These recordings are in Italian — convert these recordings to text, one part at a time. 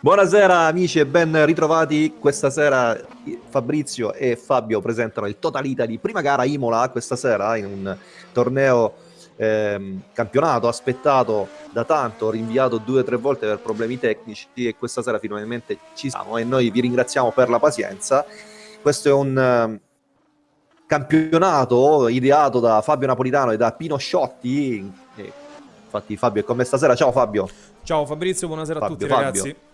Buonasera amici e ben ritrovati. Questa sera Fabrizio e Fabio presentano il Totalita di prima gara Imola questa sera in un torneo ehm, campionato aspettato da tanto, rinviato due o tre volte per problemi tecnici e questa sera finalmente ci siamo e noi vi ringraziamo per la pazienza. Questo è un uh, campionato ideato da Fabio Napolitano e da Pino Sciotti. E, infatti Fabio è con me stasera. Ciao Fabio. Ciao Fabrizio, buonasera Fabio, a tutti Fabio. ragazzi.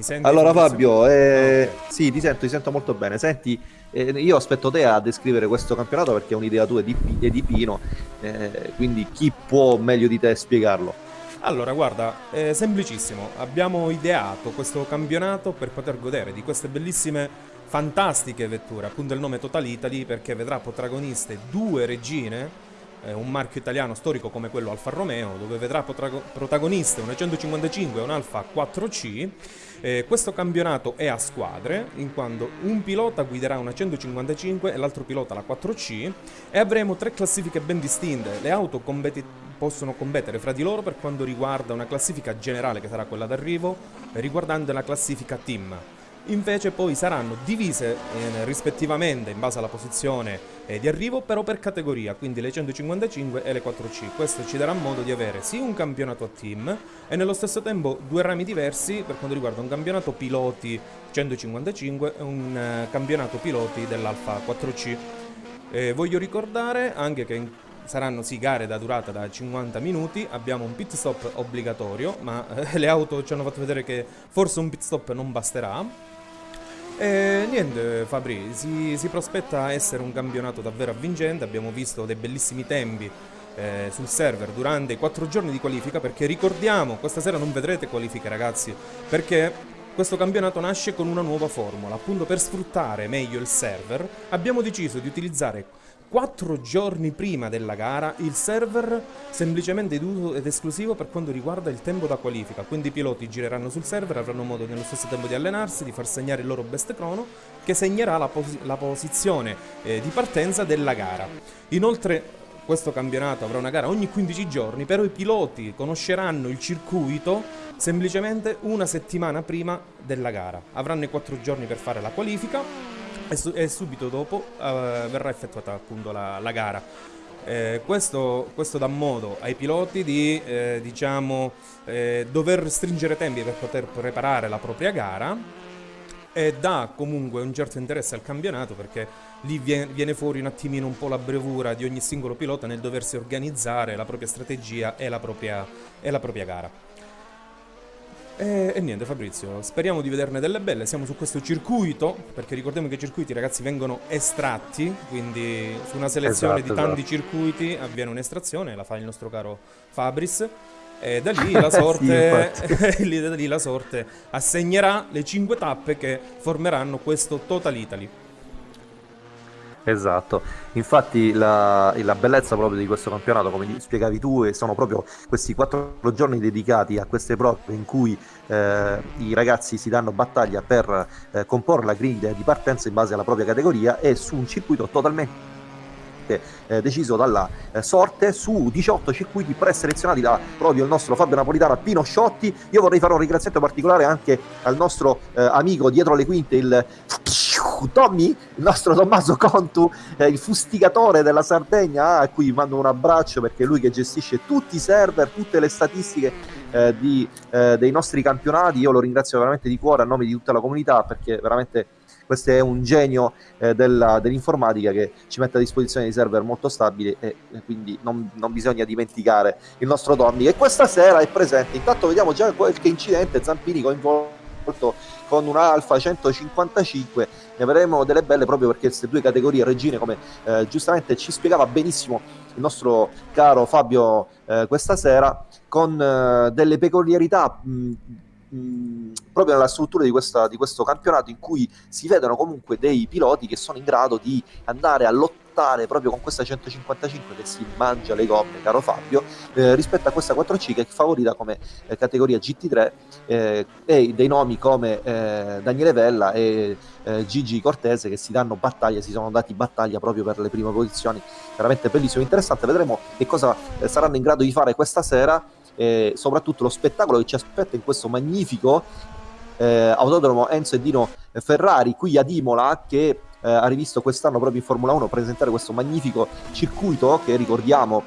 Mi senti? Allora Fabio, eh, okay. sì, ti sento, ti sento molto bene. Senti, eh, io aspetto te a descrivere questo campionato perché è un'idea tua di, di Pino, eh, quindi chi può meglio di te spiegarlo? Allora, guarda, è semplicissimo. Abbiamo ideato questo campionato per poter godere di queste bellissime, fantastiche vetture, appunto il nome Total Italy, perché vedrà protagoniste due regine eh, un marchio italiano storico come quello Alfa Romeo, dove vedrà protagoniste una 155 e un Alfa 4C. Eh, questo campionato è a squadre, in quanto un pilota guiderà una 155 e l'altro pilota la 4C e avremo tre classifiche ben distinte. Le auto possono competere fra di loro per quanto riguarda una classifica generale che sarà quella d'arrivo, riguardante la classifica team invece poi saranno divise eh, rispettivamente in base alla posizione eh, di arrivo però per categoria, quindi le 155 e le 4C. Questo ci darà modo di avere sì un campionato a team e nello stesso tempo due rami diversi per quanto riguarda un campionato piloti 155 e un eh, campionato piloti dell'Alfa 4C. Eh, voglio ricordare anche che in saranno sì gare da durata da 50 minuti, abbiamo un pit stop obbligatorio, ma eh, le auto ci hanno fatto vedere che forse un pit stop non basterà. E niente Fabri, si, si, prospetta essere un campionato davvero avvincente, abbiamo visto dei bellissimi tempi eh, sul server durante i quattro giorni di qualifica perché ricordiamo, questa sera non vedrete qualifiche ragazzi, perché questo campionato nasce con una nuova formula, appunto per sfruttare meglio il server abbiamo deciso di utilizzare quattro giorni prima della gara il server semplicemente ed uso ed esclusivo per quanto riguarda il tempo da qualifica, quindi i piloti gireranno sul server, avranno modo nello stesso tempo di allenarsi, di far segnare il loro best chrono che segnerà la, pos la posizione eh, di partenza della gara. Inoltre questo campionato avrà una gara ogni 15 giorni, però i piloti conosceranno il circuito semplicemente una settimana prima della gara. Avranno i quattro giorni per fare la qualifica e, su e subito dopo uh, verrà effettuata appunto la, la gara. Eh, questo, questo, dà modo ai piloti di eh, diciamo, eh, dover stringere tempi per poter preparare la propria gara e dà comunque un certo interesse al campionato perché lì viene, fuori un attimino un po' la bravura di ogni singolo pilota nel doversi organizzare la propria strategia e la propria, e la propria gara. E, e, niente Fabrizio, speriamo di vederne delle belle, siamo su questo circuito, perché ricordiamo che i circuiti ragazzi vengono estratti, quindi su una selezione esatto, di tanti esatto. circuiti avviene un'estrazione, la fa il nostro caro Fabris, e da lì la sorte, sì, da lì la sorte assegnerà le 5 tappe che formeranno questo Total Italy. Esatto, infatti la, la, bellezza proprio di questo campionato, come spiegavi tu, sono proprio questi quattro giorni dedicati a queste prove in cui eh, i ragazzi si danno battaglia per eh, comporre la griglia di partenza in base alla propria categoria e su un circuito totalmente eh, deciso dalla eh, sorte su 18 circuiti preselezionati da proprio il nostro Fabio Napolitano Pino Sciotti. Io vorrei fare un ringraziamento particolare anche al nostro eh, amico dietro le quinte, il Tommy, il nostro Tommaso Contu, eh, il fustigatore della Sardegna, a cui mando un abbraccio perché è lui che gestisce tutti i server, tutte le statistiche eh, di, eh, dei nostri campionati. Io lo ringrazio veramente di cuore a nome di tutta la comunità perché veramente questo è un genio eh, della, dell'informatica che ci mette a disposizione di server molto stabili e, e quindi non, non, bisogna dimenticare il nostro Tommy che questa sera è presente. Intanto vediamo già qualche incidente, Zampini coinvolto con un Alfa 155 ne vedremo delle belle proprio perché queste due categorie regine come eh, giustamente ci spiegava benissimo il nostro caro Fabio eh, questa sera con eh, delle peculiarità mh, proprio nella struttura di, questa, di questo campionato in cui si vedono comunque dei piloti che sono in grado di andare a lottare proprio con questa 155 che si mangia le gomme, caro Fabio, eh, rispetto a questa 4C che è favorita come eh, categoria GT3 eh, e dei nomi come eh, Daniele Vella e eh, Gigi Cortese che si danno battaglia, si sono dati battaglia proprio per le prime posizioni, veramente bellissimo, interessante, vedremo che cosa eh, saranno in grado di fare questa sera. E soprattutto lo spettacolo che ci aspetta in questo magnifico eh, autodromo Enzo e Dino Ferrari qui ad Imola che eh, ha rivisto quest'anno proprio in Formula 1 presentare questo magnifico circuito che ricordiamo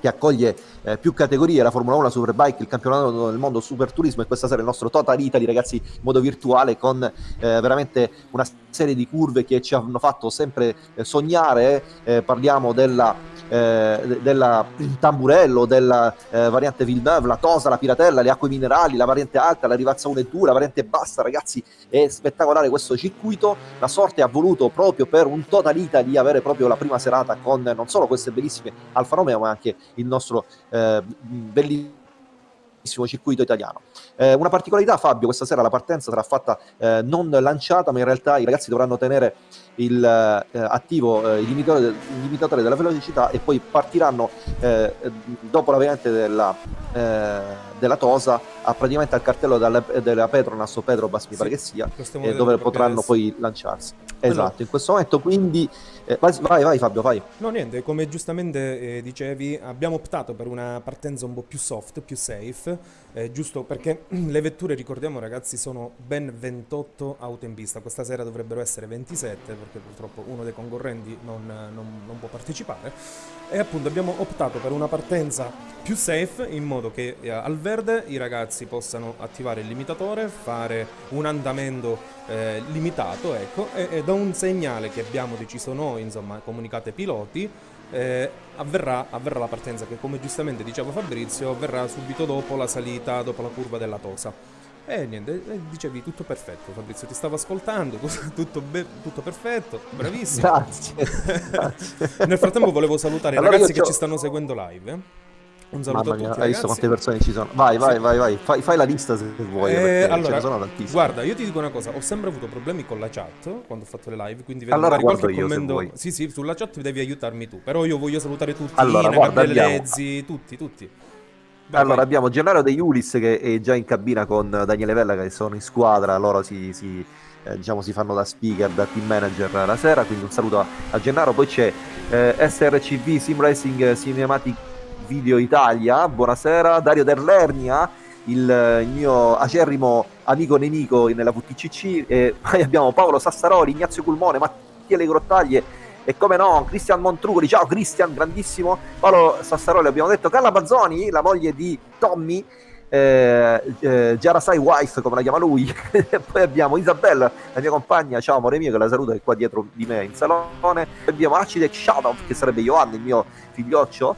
che accoglie eh, più categorie, la Formula 1, la Superbike, il campionato del mondo Super Turismo e questa sera il nostro Total Italy, ragazzi, in modo virtuale con eh, veramente una serie di curve che ci hanno fatto sempre eh, sognare, eh, parliamo della eh, della Tamburello, della eh, variante Villeneuve, la Tosa, la Piratella, le acque minerali, la variante alta, la Rivazza 1 e 2, la variante bassa, ragazzi, è spettacolare questo circuito. La sorte ha voluto proprio per un Total Italy avere proprio la prima serata con non solo queste bellissime Alfa Romeo, ma anche il nostro eh, bellissimo circuito italiano. Eh, una particolarità, Fabio, questa sera la partenza sarà fatta eh, non lanciata, ma in realtà i ragazzi dovranno tenere il, eh, attivo eh, il limitatore, il, limitatore, della velocità e poi partiranno eh, dopo la variante della, eh, della Tosa a praticamente al cartello della, della Petronas o Petrobas mi sì, pare che sia dove potranno poi lanciarsi esatto allora. in questo momento quindi vai, vai Fabio vai no niente come giustamente dicevi abbiamo optato per una partenza un po' più soft più safe giusto perché le vetture ricordiamo ragazzi sono ben 28 auto in pista. Questa sera dovrebbero essere 27 perché purtroppo uno dei concorrenti non, non, non, può partecipare. E appunto abbiamo optato per una partenza più safe in modo che eh, al verde i ragazzi possano attivare il limitatore, fare un andamento eh, limitato ecco, e, e, da un segnale che abbiamo deciso noi, insomma comunicate ai piloti, eh, avverrà, avverrà la partenza che come giustamente diceva Fabrizio avverrà subito dopo la salita, dopo la curva della Tosa. E niente, eh, dicevi tutto perfetto Fabrizio, ti stavo ascoltando, tutto, tutto perfetto, bravissimo. grazie, grazie. Nel frattempo volevo salutare allora i ragazzi che ci stanno seguendo live. Eh. Un saluto Mamma mia, a tutti, hai visto quante persone ci sono? Vai, vai, sì. vai, vai, fai, fai, la lista se vuoi, eh, allora, Guarda, io ti dico una cosa, ho sempre avuto problemi con la chat quando ho fatto le live, quindi vedo allora, qualche io, commento. Sì, sì, sulla chat devi aiutarmi tu, però io voglio salutare tutti, allora, Ina, guarda, Gabriele Lezzi, tutti, tutti. Vai, allora vai. abbiamo Gennaro De Iulis che è già in cabina con Daniele Vella che sono in squadra, loro si, si, eh, diciamo, si fanno da speaker, da team manager la sera, quindi un saluto a, a Gennaro, poi c'è eh, SRCV Sim Racing Cinematic Video Italia, buonasera, Dario Derlernia, il, il mio acerrimo amico nemico nella VTCC, e poi abbiamo Paolo Sassaroli, Ignazio Culmone, Mattia Le Grottaglie, e come no, Cristian Montrugoli, ciao Cristian, grandissimo, Paolo Sassaroli, abbiamo detto. Carla Bazzoni, la moglie di Tommy, eh, eh, Jarasai Wife, come la chiama lui, poi abbiamo Isabella, la mia compagna, ciao amore mio, che la saluto, è qua dietro di me in salone, poi abbiamo Acide Shadow, che sarebbe Ioanni, il mio figlioccio,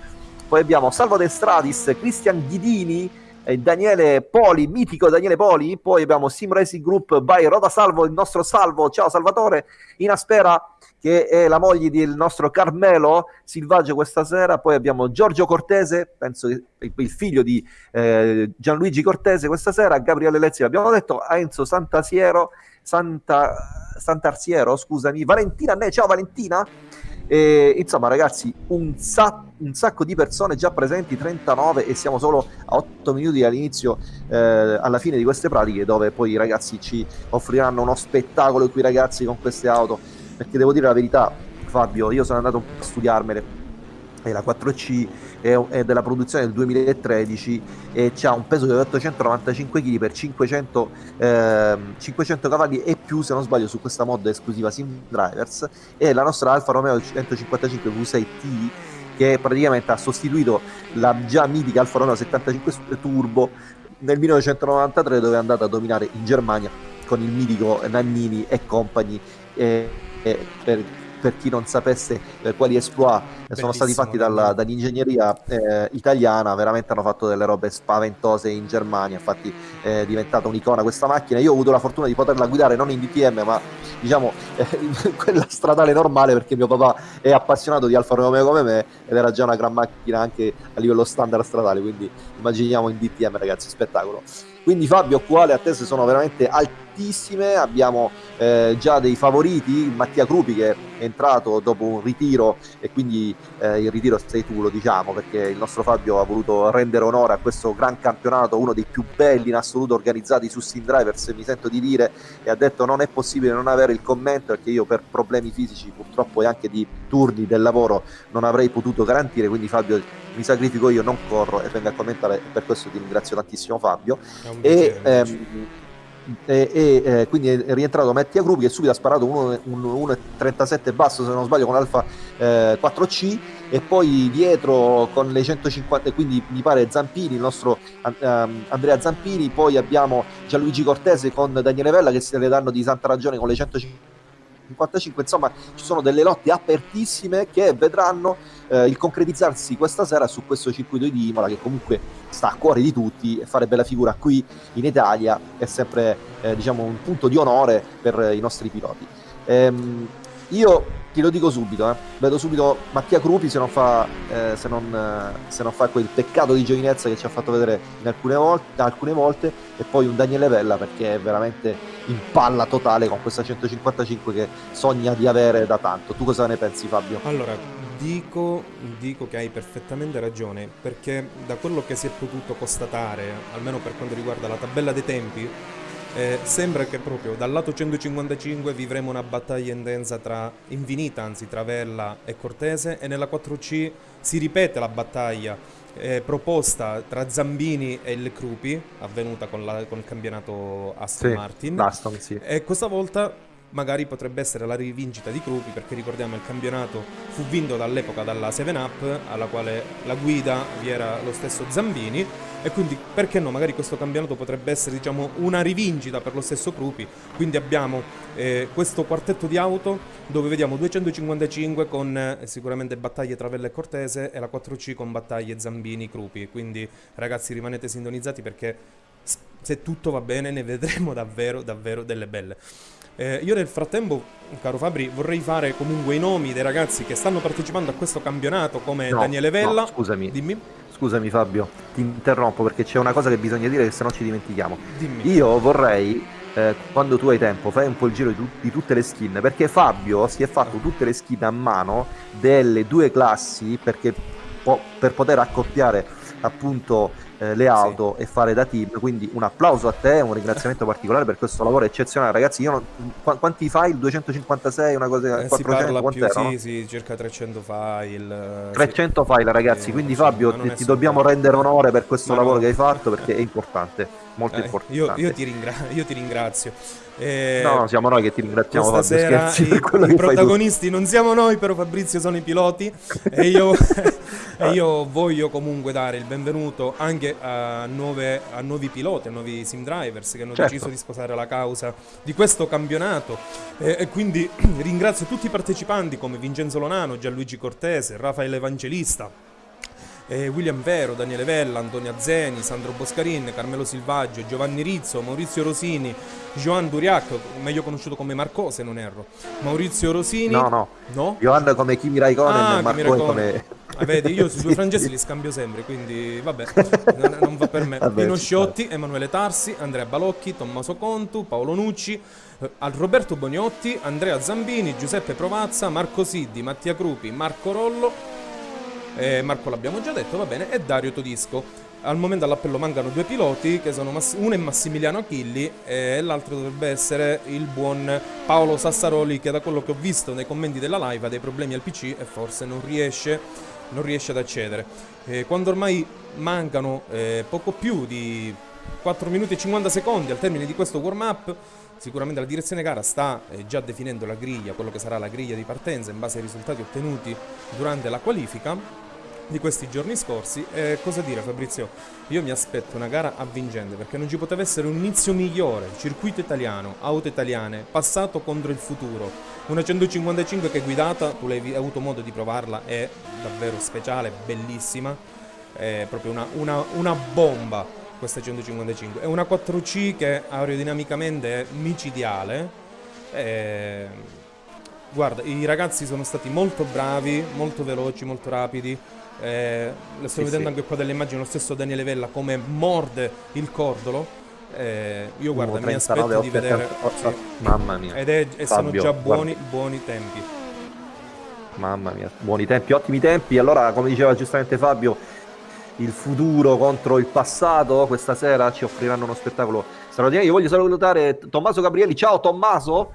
poi abbiamo Salvo De Stradis, Cristian Ghidini, eh, Daniele Poli, mitico Daniele Poli, poi abbiamo Sim Racing Group by Roda Salvo, il nostro Salvo, ciao Salvatore, Inaspera che è la moglie del nostro Carmelo Silvaggio questa sera, poi abbiamo Giorgio Cortese, penso il figlio di eh, Gianluigi Cortese questa sera, Gabriele Lezzi l'abbiamo detto, Enzo Santasiero, Santa, Sant'Arsiero, scusami, Valentina Ne, ciao Valentina, e, insomma, ragazzi, un, sa- un, sacco di persone già presenti, 39, e siamo solo a 8 minuti all'inizio, eh, alla fine di queste pratiche, dove poi i ragazzi ci offriranno uno spettacolo qui, ragazzi, con queste auto. Perché devo dire la verità, Fabio, io sono andato a studiarmele e la 4C è, è della produzione del 2013 e ha un peso di 895 kg per 500, eh, 500 cavalli e più se non sbaglio su questa mod esclusiva Sim Drivers. E la nostra Alfa Romeo 155 V6T che praticamente ha sostituito la già mitica Alfa Romeo 75 Turbo nel 1993 dove è andata a dominare in Germania con il mitico Nannini e compagni e, e per per chi non sapesse eh, quali exploit Bellissimo, sono stati fatti dalla, dall'ingegneria eh, italiana, veramente hanno fatto delle robe spaventose in Germania, infatti è diventata un'icona questa macchina. Io ho avuto la fortuna di poterla guidare non in DTM, ma diciamo eh, in quella stradale normale perché mio papà è appassionato di Alfa Romeo come me ed era già una gran macchina anche a livello standard stradale, quindi immaginiamo in DTM ragazzi, spettacolo. Quindi Fabio, quale attese sono veramente altissime, abbiamo eh, già dei favoriti, Mattia Crupi che è entrato dopo un ritiro e quindi eh, il ritiro sei tu lo diciamo perché il nostro Fabio ha voluto rendere onore a questo gran campionato, uno dei più belli in assoluto organizzati su Steam Drivers, mi sento di dire e ha detto non è possibile non avere il commento perché io per problemi fisici purtroppo e anche di turni del lavoro non avrei potuto garantire, quindi Fabio mi sacrifico io, non corro e vengo a commentare per questo ti ringrazio tantissimo Fabio. E, ehm, e, e eh, quindi è rientrato Mattia Gruppi che subito ha sparato 1,37 basso se non sbaglio con Alfa eh, 4C e poi dietro con le 150 quindi mi pare Zampini il nostro um, Andrea Zampini. Poi abbiamo Gianluigi Cortese con Daniele Vella che se le danno di santa ragione con le 150 55 insomma ci sono delle lotte apertissime che vedranno eh, il concretizzarsi questa sera su questo circuito di Imola che comunque sta a cuore di tutti e fare bella figura qui in Italia è sempre eh, diciamo un punto di onore per i nostri piloti. Ehm, io lo dico subito, eh. vedo subito Mattia Crupi se non, fa, eh, se, non, eh, se non, fa, quel peccato di giovinezza che ci ha fatto vedere in alcune volte, alcune volte e poi un Daniele Vella perché è veramente in palla totale con questa 155 che sogna di avere da tanto. Tu cosa ne pensi Fabio? Allora, dico, dico che hai perfettamente ragione perché da quello che si è potuto constatare, almeno per quanto riguarda la tabella dei tempi, eh, sembra che proprio dal lato 155 vivremo una battaglia intensa tra infinita, anzi tra Vella e Cortese e nella 4C si ripete la battaglia eh, proposta tra Zambini e il Crupi, avvenuta con, la, con il campionato Aston sì, Martin. Aston, sì. E questa volta magari potrebbe essere la rivincita di Crupi perché ricordiamo il campionato fu vinto dall'epoca dalla 7up alla quale la guida vi era lo stesso Zambini e quindi perché no magari questo campionato potrebbe essere diciamo una rivincita per lo stesso Crupi quindi abbiamo eh, questo quartetto di auto dove vediamo 255 con eh, sicuramente battaglie tra Vella e Cortese e la 4C con battaglie Zambini Crupi quindi ragazzi rimanete sintonizzati perché se tutto va bene ne vedremo davvero davvero delle belle eh, io nel frattempo, caro Fabri, vorrei fare comunque i nomi dei ragazzi che stanno partecipando a questo campionato come no, Daniele Vella. No, scusami. Dimmi. Scusami Fabio, ti interrompo perché c'è una cosa che bisogna dire che se no ci dimentichiamo. Dimmi. Io vorrei eh, quando tu hai tempo, fai un po' il giro di, di, tutte le skin, perché Fabio si è fatto tutte le skin a mano delle due classi perché po- per poter accoppiare appunto eh, le auto sì. e fare da team. Quindi un applauso a te, un ringraziamento particolare per questo lavoro eccezionale, ragazzi. Io non, qu- quanti file? 256, una cosa eh, 400 più, sì, sì, circa 300 file. 300 sì. file, ragazzi. Quindi Fabio, ti, ti dobbiamo rendere onore per questo ma lavoro no. che hai fatto perché è importante molto eh, importante. Io, io, ti ringra- io, ti ringrazio. Eh, no, siamo noi che ti ringraziamo. Fabio, scherzi, i, i protagonisti non siamo noi, però Fabrizio sono i piloti e io, e io voglio comunque dare il benvenuto anche a, nuove, a, nuovi piloti, a nuovi sim drivers che hanno certo. deciso di sposare la causa di questo campionato e, e quindi ringrazio tutti i partecipanti come Vincenzo Lonano, Gianluigi Cortese, Raffaele Evangelista eh, William Vero, Daniele Vella, Antonio Zeni, Sandro Boscarin, Carmelo Silvaggio, Giovanni Rizzo, Maurizio Rosini, Joan Duriac, meglio conosciuto come Marco se non erro, Maurizio Rosini. No, no. No? Joan come Kimi Raikkonen ah, e Marco come... Ah, vedi, io sui due francesi li scambio sempre, quindi vabbè, non, non va per me. Vabbè, Pino Sciotti, Emanuele Tarsi, Andrea Balocchi, Tommaso Contu, Paolo Nucci, eh, Roberto Boniotti, Andrea Zambini, Giuseppe Provazza, Marco Siddi, Mattia Crupi, Marco Rollo, eh, Marco l'abbiamo già detto, va bene, e Dario Todisco. Al momento all'appello mancano due piloti, che sono Mass- uno è Massimiliano Achilli e l'altro dovrebbe essere il buon Paolo Sassaroli, che da quello che ho visto nei commenti della live ha dei problemi al PC e forse non riesce, non riesce ad accedere. Eh, quando ormai mancano eh, poco più di 4 minuti e 50 secondi al termine di questo warm-up, Sicuramente la direzione gara sta eh, già definendo la griglia, quello che sarà la griglia di partenza in base ai risultati ottenuti durante la qualifica di questi giorni scorsi. E cosa dire Fabrizio? Io mi aspetto una gara avvincente perché non ci poteva essere un inizio migliore. Circuito italiano, auto italiane, passato contro il futuro. Una 155 che è guidata, tu l'hai avuto modo di provarla, è davvero speciale, bellissima. È proprio una, una, una bomba questa 155. È una 4C che aerodinamicamente è micidiale. E... Guarda, i ragazzi sono stati molto bravi, molto veloci, molto rapidi. Eh, lo sto sì, vedendo sì. anche qua delle immagini, lo stesso Daniele Vella come morde il cordolo. Eh, io guarda, mi aspetto di vedere... Sì. Mamma mia. Ed è, e sono già buoni, guarda. buoni tempi. Mamma mia, buoni tempi, ottimi tempi. Allora, come diceva giustamente Fabio, il futuro contro il passato, questa sera ci offriranno uno spettacolo straordinario. Io voglio salutare Tommaso Gabrielli. Ciao Tommaso!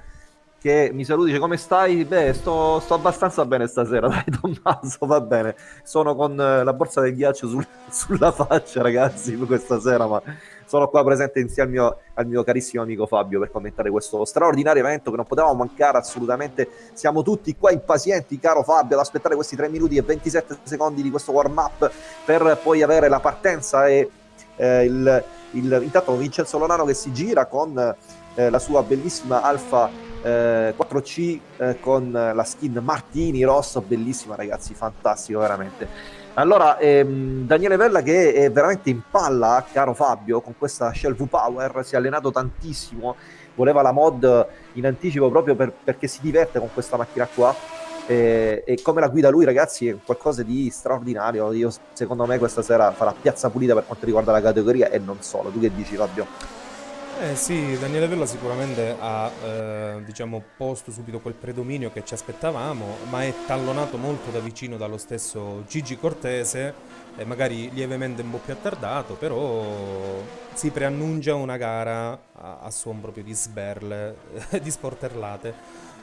Che mi saluti, dice come stai? Beh, sto, sto, abbastanza bene stasera, dai Tommaso, va bene. Sono con eh, la borsa del ghiaccio sul, sulla faccia, ragazzi, questa sera, ma sono qua presente insieme al mio, al mio, carissimo amico Fabio per commentare questo straordinario evento che non potevamo mancare assolutamente. Siamo tutti qua impazienti, caro Fabio, ad aspettare questi 3 minuti e 27 secondi di questo warm-up per poi avere la partenza e eh, il, il, intanto Vincenzo Lonano che si gira con eh, la sua bellissima Alfa eh, 4C eh, con la skin Martini rosso, bellissima ragazzi, fantastico veramente. Allora, ehm, Daniele Vella che è veramente in palla, caro Fabio, con questa Shell V-Power, si è allenato tantissimo, voleva la mod in anticipo proprio per, perché si diverte con questa macchina qua. E, e, come la guida lui ragazzi è qualcosa di straordinario io secondo me questa sera farà piazza pulita per quanto riguarda la categoria e non solo tu che dici Fabio? Eh sì, Daniele Vella sicuramente ha eh, diciamo, posto subito quel predominio che ci aspettavamo, ma è tallonato molto da vicino dallo stesso Gigi Cortese, eh, magari lievemente un po' più attardato, però si preannuncia una gara a, a suon proprio di sberle, di sporterlate.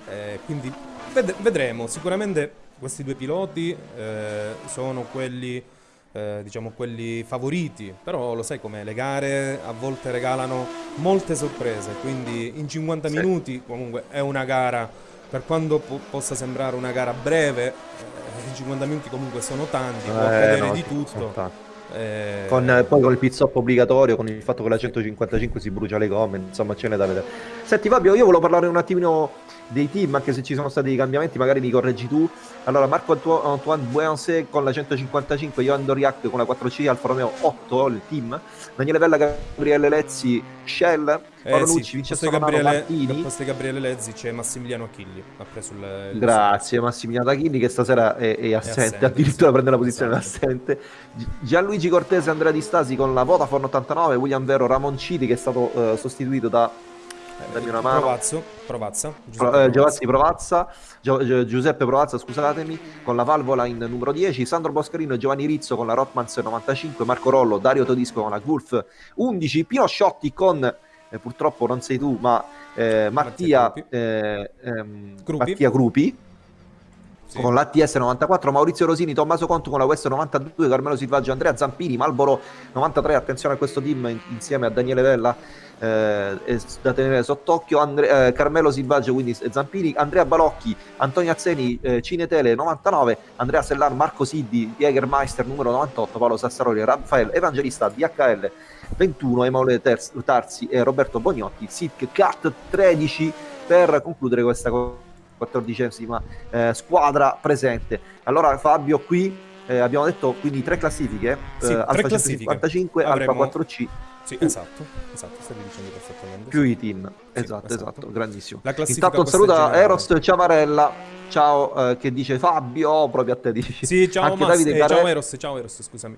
Eh, quindi ved vedremo, sicuramente questi due piloti eh, sono quelli eh, diciamo quelli favoriti, però lo sai come le gare a volte regalano molte sorprese, quindi in 50 sì. minuti comunque è una gara, per quanto po possa sembrare una gara breve, eh, in 50 minuti comunque sono tanti, può accadere eh, no, di tutto. Eh... Con, poi con il pit stop obbligatorio, con il fatto che la 155 si brucia le gomme, insomma ce n'è da vedere. Senti Fabio, io volevo parlare un attimino dei team, anche se ci sono stati dei cambiamenti, magari li correggi tu. Allora, Marco Antoine Buense con la 155, Johan Doriac con la 4C, Alfa Romeo 8, il team. Daniele Vella, Gabriele Lezzi, Shell, eh, Paolucci, sì, Vincenzo Gabriele. Posto Gabriele Lezzi c'è Massimiliano Achilli, ha preso il, il Grazie Massimiliano Achilli che stasera è, è, assente, è assente, addirittura prende la posizione esatto. assente. Gianluigi Cortese, Andrea Di Stasi con la Vodafone 89, William Vero, Ramonciti che è stato uh, sostituito da dammi una mano. Provazzo, Provazza. Giuseppe, eh, Giovanni Provazza, Gio, Giuseppe Provazza, scusatemi, con la valvola in numero 10, Sandro Boscarino e Giovanni Rizzo con la Rotmans 95, Marco Rollo, Dario Todisco con la Gulf 11, Pino Sciotti con, eh, purtroppo non sei tu, ma eh, Mattia, eh, ehm, Gruppi. Mattia Gruppi sì. con l'ATS 94, Maurizio Rosini, Tommaso Conto con la West 92, Carmelo Silvaggio, Andrea Zampini, Malboro 93, attenzione a questo team insieme a Daniele Vella eh, da tenere sott'occhio, Andre, eh, Carmelo Silvaggio, quindi Zampini, Andrea Balocchi, Antonio Azzeni, eh, Cinetele 99, Andrea Sellar, Marco Siddi, Jägermeister numero 98, Paolo Sassaroli, Raffaele Evangelista, DHL 21, Emanuele Tarsi e Roberto Bognotti, SIC CAT 13 per concludere questa quattordicesima eh, squadra presente. Allora Fabio qui eh, abbiamo detto quindi tre classifiche, sì, eh, Alfa 155, Alfa 4C. Sì, esatto, esatto, stavi dicendo perfettamente. Più i team, sì, esatto, esatto, esatto, grandissimo. La Intanto un saluto a Eros Ciavarella, ciao, eh, che dice Fabio, proprio a te dici. Sì, ciao, Anche Mas- eh, ciao Eros, ciao Eros, scusami.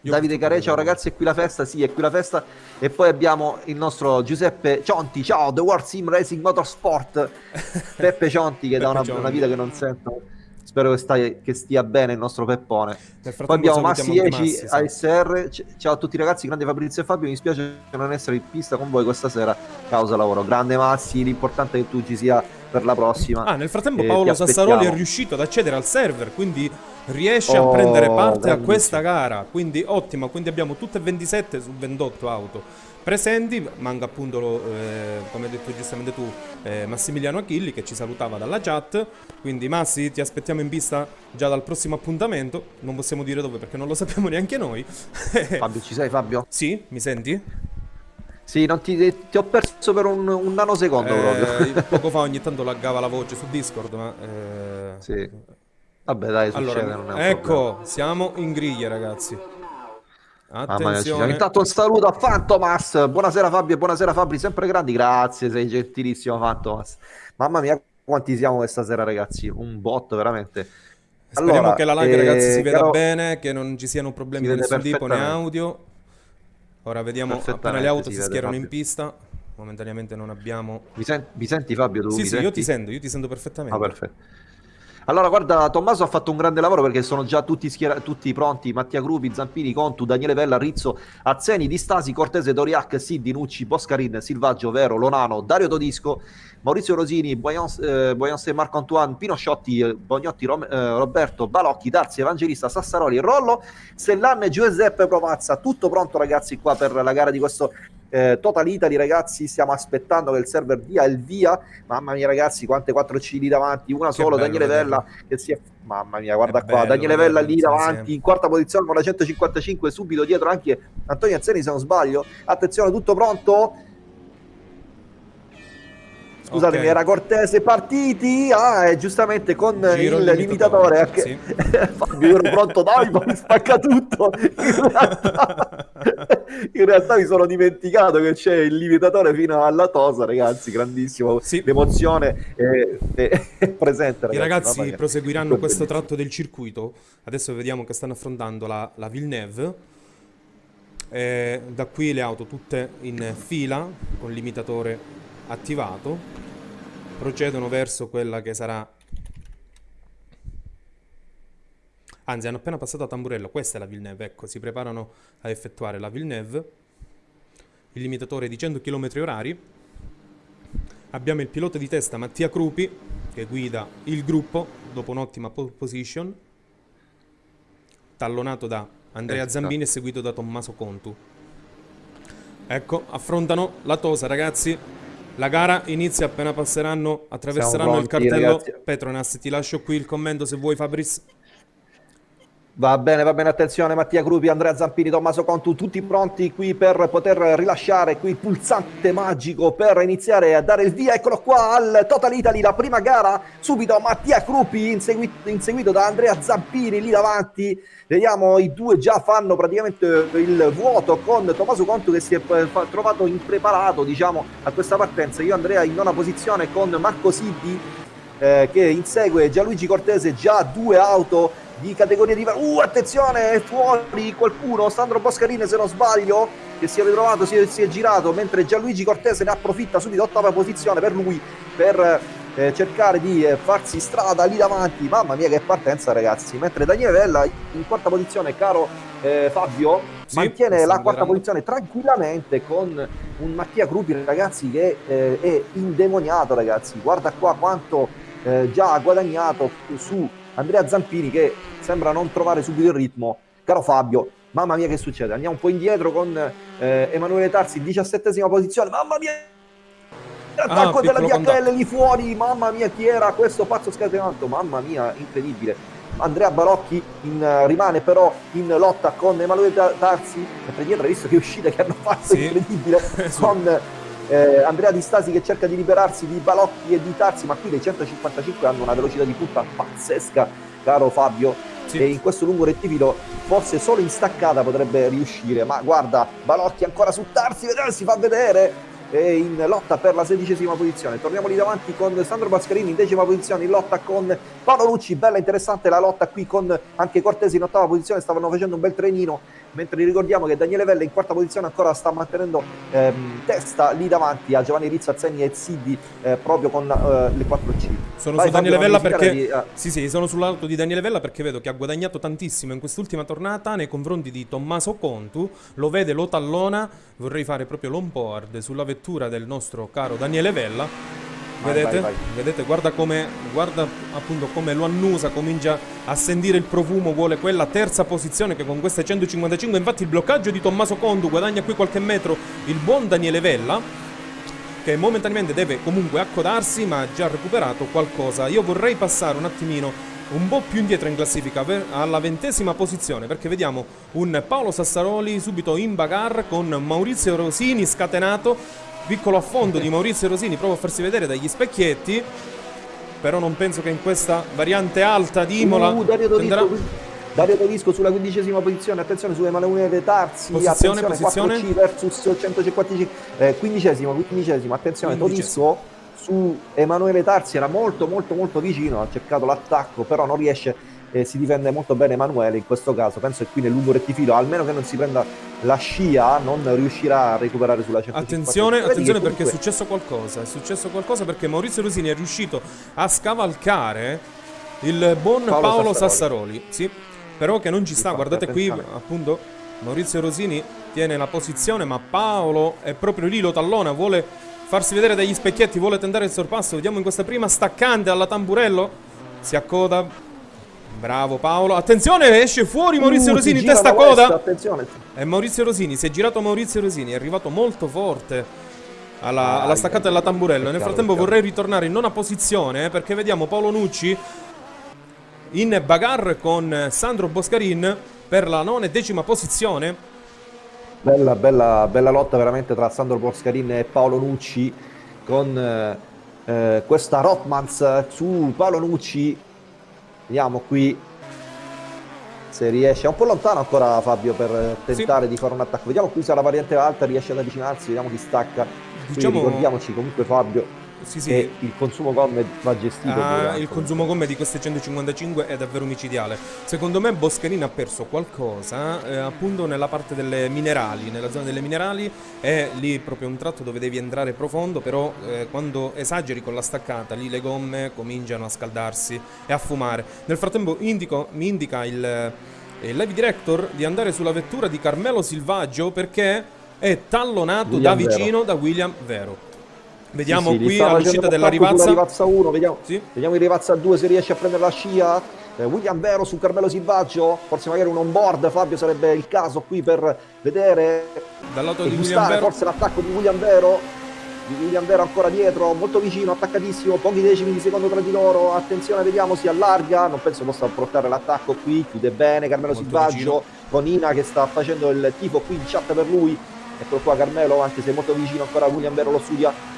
Davide Care, ciao ragazzi, è qui la festa, sì, è qui la festa. E poi abbiamo il nostro Giuseppe Cionti, ciao, The World Sim Racing Motorsport. Peppe Cionti che da una, una, vita che non sento. Spero che, stai, che, stia bene il nostro Peppone. Poi abbiamo Massi 10 ASR. Ciao a tutti ragazzi, grande Fabrizio e Fabio. Mi spiace non essere in pista con voi questa sera, causa lavoro. Grande Massi, l'importante è che tu ci sia per la prossima. Ah, nel frattempo Paolo Sassaroli è riuscito ad accedere al server, quindi riesce oh, a prendere parte a questa gara. Quindi ottimo, quindi abbiamo tutte 27 su 28 auto presenti. Manca appunto, eh, come hai detto giustamente tu, eh, Massimiliano Achilli che ci salutava dalla chat. Quindi Massi, ti aspettiamo in pista già dal prossimo appuntamento. Non possiamo dire dove perché non lo sappiamo neanche noi. Fabio, ci sei Fabio? Sì, mi senti? Sì, non ti, ti, ho perso per un, un nanosecondo eh, proprio. poco fa ogni tanto laggava la voce su Discord, ma... Eh... Sì. Vabbè dai, succede, allora, Ecco, problema. siamo in griglia ragazzi. Attenzione. Intanto un saluto a Fantomas. Buonasera Fabio buonasera Fabri, sempre grandi. Grazie, sei gentilissimo Fantomas. Mamma mia, quanti siamo questa sera ragazzi. Un botto veramente. Speriamo allora, che la live eh, ragazzi si veda caro... bene, che non ci siano problemi di nessun tipo né audio. Ora vediamo appena le auto si, si schierano in pista. Momentaneamente non abbiamo... Mi, sen mi senti Fabio? Tu sì, sì, senti? io ti sento, io ti sento perfettamente. Ah, perfetto. Allora, guarda, Tommaso ha fatto un grande lavoro perché sono già tutti, schiera- tutti pronti. Mattia Grupi, Zampini, Contu, Daniele Vella, Rizzo, Azzeni, Distasi, Cortese, Doriac, Siddi, Nucci, Boscarin, Silvaggio, Vero, Lonano, Dario Todisco, Maurizio Rosini, Boyance, eh, Marco Antoine, Pino Sciotti, eh, Bognotti, Rom- eh, Roberto, Balocchi, Darzi, Evangelista, Sassaroli, Rollo, Stellan e Giuseppe Provazza. Tutto pronto ragazzi qua per la gara di questo eh, Total Italy ragazzi stiamo aspettando che il server dia il via. Mamma mia ragazzi quante 4 C lì davanti una che solo Daniele Vella che si è mamma mia guarda qua bello, Daniele Vella lì davanti in quarta posizione con la 155 subito dietro anche Antonio Azzeni se non sbaglio. Attenzione tutto pronto Scusatemi, okay. era Cortese partiti. Ah, e giustamente con Giro il limitatore. Anche... Sì. Fabio, ero pronto, dai, ma mi spacca tutto. In realtà... in realtà, mi sono dimenticato che c'è il limitatore fino alla tosa, ragazzi. Grandissimo. Sì. L'emozione è, è, presente. Ragazzi. I ragazzi proseguiranno questo tratto del circuito. Adesso vediamo che stanno affrontando la, la Villeneuve. Eh, da qui le auto tutte in fila con il limitatore attivato procedono verso quella che sarà anzi hanno appena passato a Tamburello questa è la Villeneuve ecco si preparano a effettuare la Villeneuve il limitatore di 100 km orari. Abbiamo il pilota di testa Mattia Crupi che guida il gruppo dopo un'ottima pole position tallonato da Andrea Zambini e seguito da Tommaso Contu. Ecco affrontano la Tosa ragazzi la gara inizia appena passeranno, attraverseranno pronti, il cartello ragazzi. Petronas. Ti lascio qui il commento se vuoi, Fabris. Va bene, va bene, attenzione Mattia Gruppi, Andrea Zampini, Tommaso Contu, tutti pronti qui per poter rilasciare qui il pulsante magico per iniziare a dare il via, eccolo qua al Total Italy, la prima gara, subito Mattia Gruppi inseguito, inseguito da Andrea Zampini lì davanti, vediamo i due già fanno praticamente il vuoto con Tommaso Contu che si è trovato impreparato diciamo a questa partenza, io Andrea in nona posizione con Marco Siddi eh, che insegue Gianluigi Cortese, già due auto di categoria di... Uh, attenzione, è fuori qualcuno, Sandro Boscarini se non sbaglio, che si è ritrovato, si è, si è girato, mentre Gianluigi Cortese ne approfitta subito, ottava posizione per lui, per eh, cercare di eh, farsi strada lì davanti. Mamma mia che partenza ragazzi, mentre Daniele Vella in quarta posizione, caro eh, Fabio, sì, mantiene la quarta posizione tranquillamente con un Mattia Crupi ragazzi che eh, è indemoniato ragazzi, guarda qua quanto eh, già ha guadagnato su Andrea Zampini che sembra non trovare subito il ritmo. Caro Fabio, mamma mia che succede? Andiamo un po' indietro con eh, Emanuele Tarsi, 17esima posizione, mamma mia! L'attacco ah, della DHL lì fuori, mamma mia chi era questo pazzo scatenato, mamma mia, incredibile. Andrea Barocchi in, uh, rimane però in lotta con Emanuele Tarsi, mentre dietro hai visto che uscita che hanno fatto, sì. incredibile, sì. con eh, Andrea Di Stasi che cerca di liberarsi di Balocchi e di Tarsi, ma qui dei 155 hanno una velocità di punta pazzesca, caro Fabio. Sì. E in questo lungo rettifico forse solo in staccata potrebbe riuscire, ma guarda, Balocchi ancora su Tarsi, vedete, si fa vedere in lotta per la sedicesima posizione. Torniamo lì davanti con Sandro Bascarini in decima posizione in lotta con Paolo Lucci. Bella interessante la lotta qui con anche Cortesi in ottava posizione, stavano facendo un bel trenino mentre ricordiamo che Daniele Vella in quarta posizione ancora sta mantenendo ehm, testa lì davanti a Giovanni Rizzo, Azzeni e Ziddi eh, proprio con eh, le 4C. Sono Vai, su Daniele Vella perché di, uh... sì, sì, sono sull'auto di Daniele Vella perché vedo che ha guadagnato tantissimo in quest'ultima tornata nei confronti di Tommaso Contu, lo vede, lo tallona, vorrei fare proprio l'onboard sulla vettura del nostro caro Daniele Vella Vedete? Vai, vai. Vedete? Guarda come, guarda appunto come lo annusa, comincia a sentire il profumo, vuole quella terza posizione che con queste 155, infatti il bloccaggio di Tommaso Condu guadagna qui qualche metro il buon Daniele Vella che momentaneamente deve comunque accodarsi ma ha già recuperato qualcosa. Io vorrei passare un attimino un po' più indietro in classifica alla ventesima posizione perché vediamo un Paolo Sassaroli subito in bagarre con Maurizio Rosini scatenato piccolo affondo di Maurizio Rosini prova a farsi vedere dagli specchietti però non penso che in questa variante alta di Imola uh, Dario Dorisco, Dario Dorisco sulla quindicesima posizione attenzione su Emanuele Tarsi posizione, posizione. 4C versus 155 eh, quindicesimo, quindicesimo attenzione Dorisco su Emanuele Tarsi era molto molto molto vicino ha cercato l'attacco però non riesce e si difende molto bene Emanuele in questo caso, penso che qui nel lungo rettifilo, almeno che non si prenda la scia, non riuscirà a recuperare sulla 150. Attenzione, attenzione comunque... perché è successo qualcosa, è successo qualcosa perché Maurizio Rosini è riuscito a scavalcare il buon Paolo, Paolo Sassaroli. Sassaroli. Sì, però che non ci sta, guardate qui appunto Maurizio Rosini tiene la posizione, ma Paolo è proprio lì, lo tallona, vuole farsi vedere dagli specchietti, vuole tentare il sorpasso. Vediamo in questa prima staccante alla tamburello. Si accoda. Bravo Paolo. Attenzione, esce fuori Maurizio uh, Rosini, testa coda. Attenzione. È Maurizio Rosini, si è girato Maurizio Rosini, è arrivato molto forte. Alla, alla staccata della tamburello. Nel frattempo vorrei ritornare in nona posizione eh, perché vediamo Paolo Nucci in bagarre con Sandro Boscarin per la nona e decima posizione. Bella, bella, bella lotta veramente tra Sandro Boscarin e Paolo Nucci con eh, eh, questa Rotmans su Paolo Nucci. Vediamo qui se riesce. È un po' lontano ancora Fabio per tentare sì. di fare un attacco. Vediamo qui se la variante alta riesce ad avvicinarsi, vediamo chi stacca. Diciamo... ricordiamoci comunque Fabio sì, sì. E il consumo gomme va gestito. Ah, il consumo gomme di queste 155 è davvero micidiale. Secondo me Boscherini ha perso qualcosa eh, appunto nella parte delle minerali, nella zona delle minerali è lì proprio un tratto dove devi entrare profondo, però eh, quando esageri con la staccata lì le gomme cominciano a scaldarsi e a fumare. Nel frattempo indico, mi indica il, il live director di andare sulla vettura di Carmelo Silvaggio perché è tallonato William da vicino Vero. da William Vero. Vediamo sì, sì, qui all'uscita della Rivazza. Rivazza 1, vediamo, sì. vediamo il Rivazza 2 se riesce a prendere la scia. Eh, William Vero su Carmelo Silvaggio, forse magari un on-board Fabio sarebbe il caso qui per vedere dal lato di William Vero. forse l'attacco di William Vero di William Vero ancora dietro, molto vicino, attaccatissimo, pochi decimi di secondo tra di loro, attenzione, vediamo, si allarga, non penso possa portare l'attacco qui, chiude bene Carmelo molto Silvaggio, vicino. con Ina che sta facendo il tifo qui in chat per lui, eccolo qua Carmelo, anche se molto vicino ancora William Vero lo studia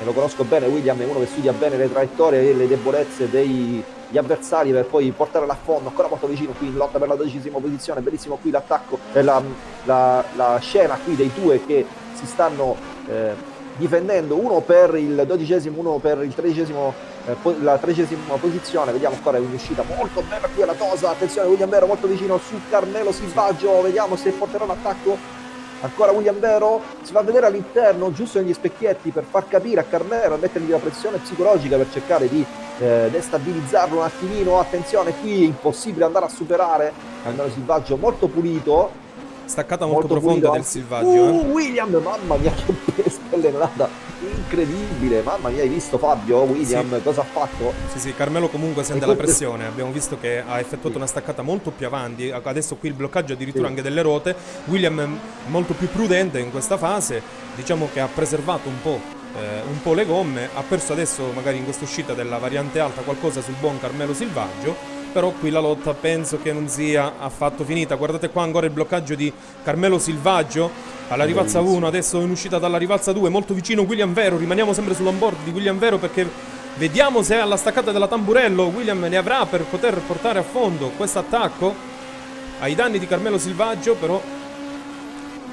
e lo conosco bene, William è uno che studia bene le traiettorie e le debolezze degli avversari per poi portarla a fondo, ancora molto vicino qui in lotta per la dodicesima posizione, bellissimo qui l'attacco, eh, la, la, la, scena qui dei due che si stanno eh, difendendo, uno per il dodicesimo, uno per il tredicesimo, eh, la tredicesima posizione, vediamo ancora un'uscita molto bella qui alla Tosa, attenzione William Vero molto vicino su Carmelo Silvaggio, vediamo se porterà un attacco Ancora William Vero si va a vedere all'interno, giusto negli specchietti, per far capire a Carmelo, a mettergli la pressione psicologica per cercare di eh, destabilizzarlo un attimino. Attenzione, qui è impossibile andare a superare. Carmelo Silvaggio molto pulito, Staccata molto, molto profonda del Silvaggio. Uh, eh. William, mamma mia, che spellenata incredibile. Mamma mia, hai visto Fabio? William, sì. cosa ha fatto? Sì, sì, Carmelo comunque sente la pressione. Abbiamo visto che ha effettuato una staccata molto più avanti. Adesso qui il bloccaggio addirittura anche delle ruote. William è molto più prudente in questa fase. Diciamo che ha preservato un po'. Eh, un po' le gomme, ha perso adesso magari in questa uscita della variante alta qualcosa sul buon Carmelo Silvaggio però qui la lotta penso che non sia affatto finita. Guardate qua ancora il bloccaggio di Carmelo Silvaggio alla rivalza 1, adesso in uscita dalla rivalza 2, molto vicino William Vero, rimaniamo sempre sull'onboard di William Vero perché vediamo se alla staccata della tamburello William ne avrà per poter portare a fondo questo attacco ai danni di Carmelo Silvaggio, però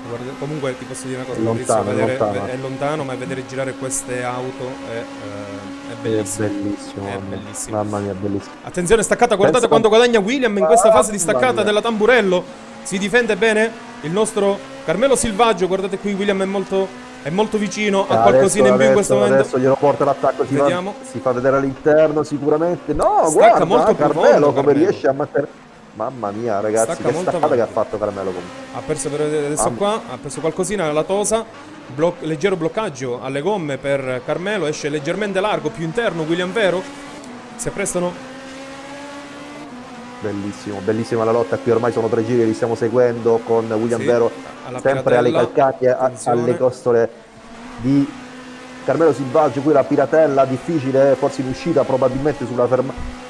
Guarda, comunque ti posso dire una cosa, lontano, vedere, lontano. è lontano, ma vedere girare queste auto è, eh, è bellissimo. È bellissimo, è mamma. bellissimo. Mamma mia, bellissimo. Attenzione, staccata, guardate Penso quanto guadagna William in questa fase di staccata della tamburello. Si difende bene il nostro Carmelo Silvaggio, guardate qui William è molto, è molto vicino a qualcosina in più in questo momento. Adesso glielo porta l'attacco, si, si, fa vedere all'interno sicuramente. No, Stacca guarda, molto Carmelo profondo, come Carmelo. riesce a mettere Mamma mia, ragazzi, Stacca che staccata che ha fatto Carmelo comunque. Ha perso per adesso Mamma. qua, ha perso qualcosina nella tosa. Bloc leggero bloccaggio alle gomme per Carmelo, esce leggermente largo, più interno William Vero. Si apprestano Bellissimo, bellissima la lotta qui, ormai sono tre giri, li stiamo seguendo con William sì, Vero sempre alle calcaglie, alle costole di Carmelo Silvaggio, qui la piratella difficile, forse in uscita probabilmente sulla,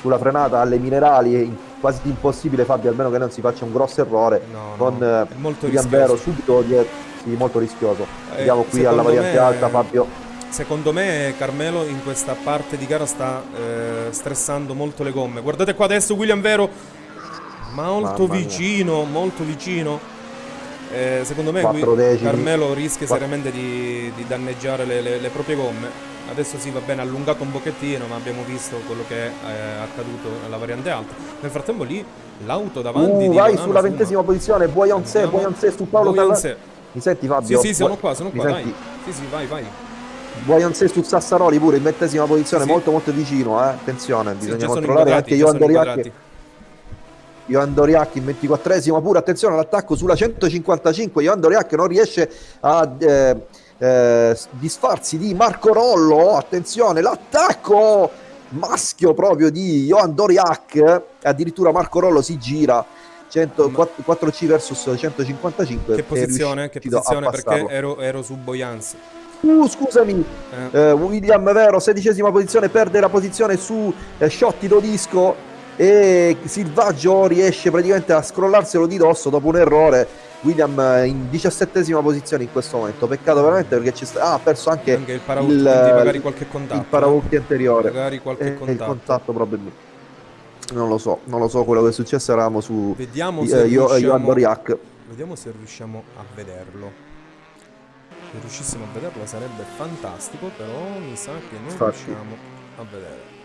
sulla frenata alle minerali, quasi impossibile Fabio, almeno che non si faccia un grosso errore no, con no, molto Vero subito dietro, sì, molto rischioso. Eh, Andiamo qui alla variante me, alta Fabio. Secondo me Carmelo in questa parte di gara sta eh, stressando molto le gomme. Guardate qua adesso William Vero, molto vicino, molto vicino. Eh, secondo me qui Carmelo rischia 4. seriamente di, di danneggiare le, le, le, proprie gomme. adesso sì va bene allungato un pochettino ma abbiamo visto quello che è eh, accaduto nella variante alta nel frattempo lì l'auto davanti uh, vai sulla ventesima posizione Boyonce Boyonce su Paolo Boyonce. mi senti Fabio? sì sì sono qua sono qua dai sì sì vai vai Boyonce su Sassaroli pure in ventesima posizione sì. molto molto vicino eh? attenzione bisogna controllare anche Johan Doriacchi Johan Doriac in 24esimo pure attenzione all'attacco sulla 155 Johan Doriac non riesce a eh, eh, disfarsi di Marco Rollo attenzione l'attacco maschio proprio di Johan Doriac addirittura Marco Rollo si gira 100, 4C versus 155 che posizione, che posizione perché ero, ero su Boyance uh, scusami. Eh. Eh, William Vero sedicesima posizione perde la posizione su eh, Sciotti Dodisco e Silvaggio riesce praticamente a scrollarselo di dosso dopo un errore. William in diciassettesima posizione in questo momento. Peccato veramente perché ci sta... ah, ha perso anche, anche il paravolti il, magari qualche contatto il paravolti anteriore. Magari qualche eh, contatto. il contatto. probabilmente. Non lo so non lo so quello che è successo eravamo su vediamo se, eh, io, riusciamo, vediamo se riusciamo a vederlo se riuscissimo a vederlo sarebbe fantastico però mi sa che non Infatti. riusciamo a vedere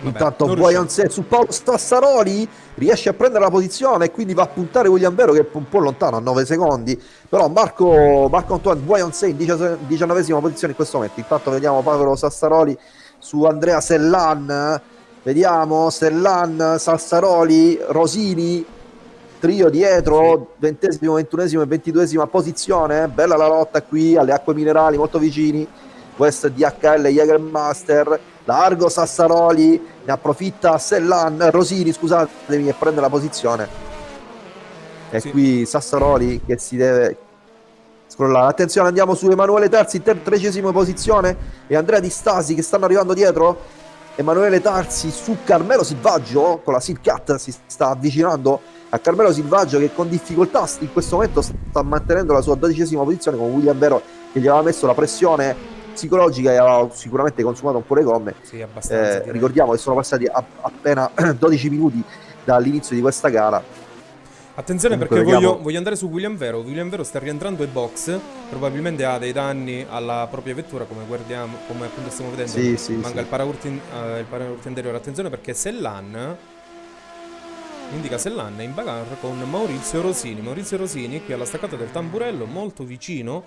Intanto Boyanse su Paolo Stassaroli riesce a prendere la posizione e quindi va a puntare William Vero che è un po' lontano a 9 secondi. Però Marco, Marco Antoine Boyanse in 19 posizione in questo momento. Intanto vediamo Paolo Sassaroli su Andrea Sellan. Vediamo Sellan, Sassaroli, Rosini, trio dietro, ventesimo, ventunesimo e ventiduesima posizione. Bella la lotta qui alle acque minerali, molto vicini. West DHL Jägermaster largo Sassaroli, ne approfitta Sellan, Rosini scusatemi e prende la posizione. E sì. qui Sassaroli che si deve scrollare. Attenzione, andiamo su Emanuele in tredicesima posizione e Andrea Di Stasi che stanno arrivando dietro. Emanuele Tarsi su Carmelo Silvaggio con la Silcat si sta avvicinando a Carmelo Silvaggio che con difficoltà in questo momento sta mantenendo la sua dodicesima posizione con William Vero che gli aveva messo la pressione psicologica e ha sicuramente consumato un po' le gomme. Sì, eh, ricordiamo che sono passati a, appena 12 minuti dall'inizio di questa gara. Attenzione Comunque perché voglio, voglio, andare su William Vero. William Vero sta rientrando ai box, probabilmente ha dei danni alla propria vettura, come guardiamo, come appunto stiamo vedendo. Sì, sì, manca sì. il paraurti, uh, anteriore. Attenzione perché Sellan indica Sellan è in bagarre con Maurizio Rosini. Maurizio Rosini qui alla staccata del tamburello, molto vicino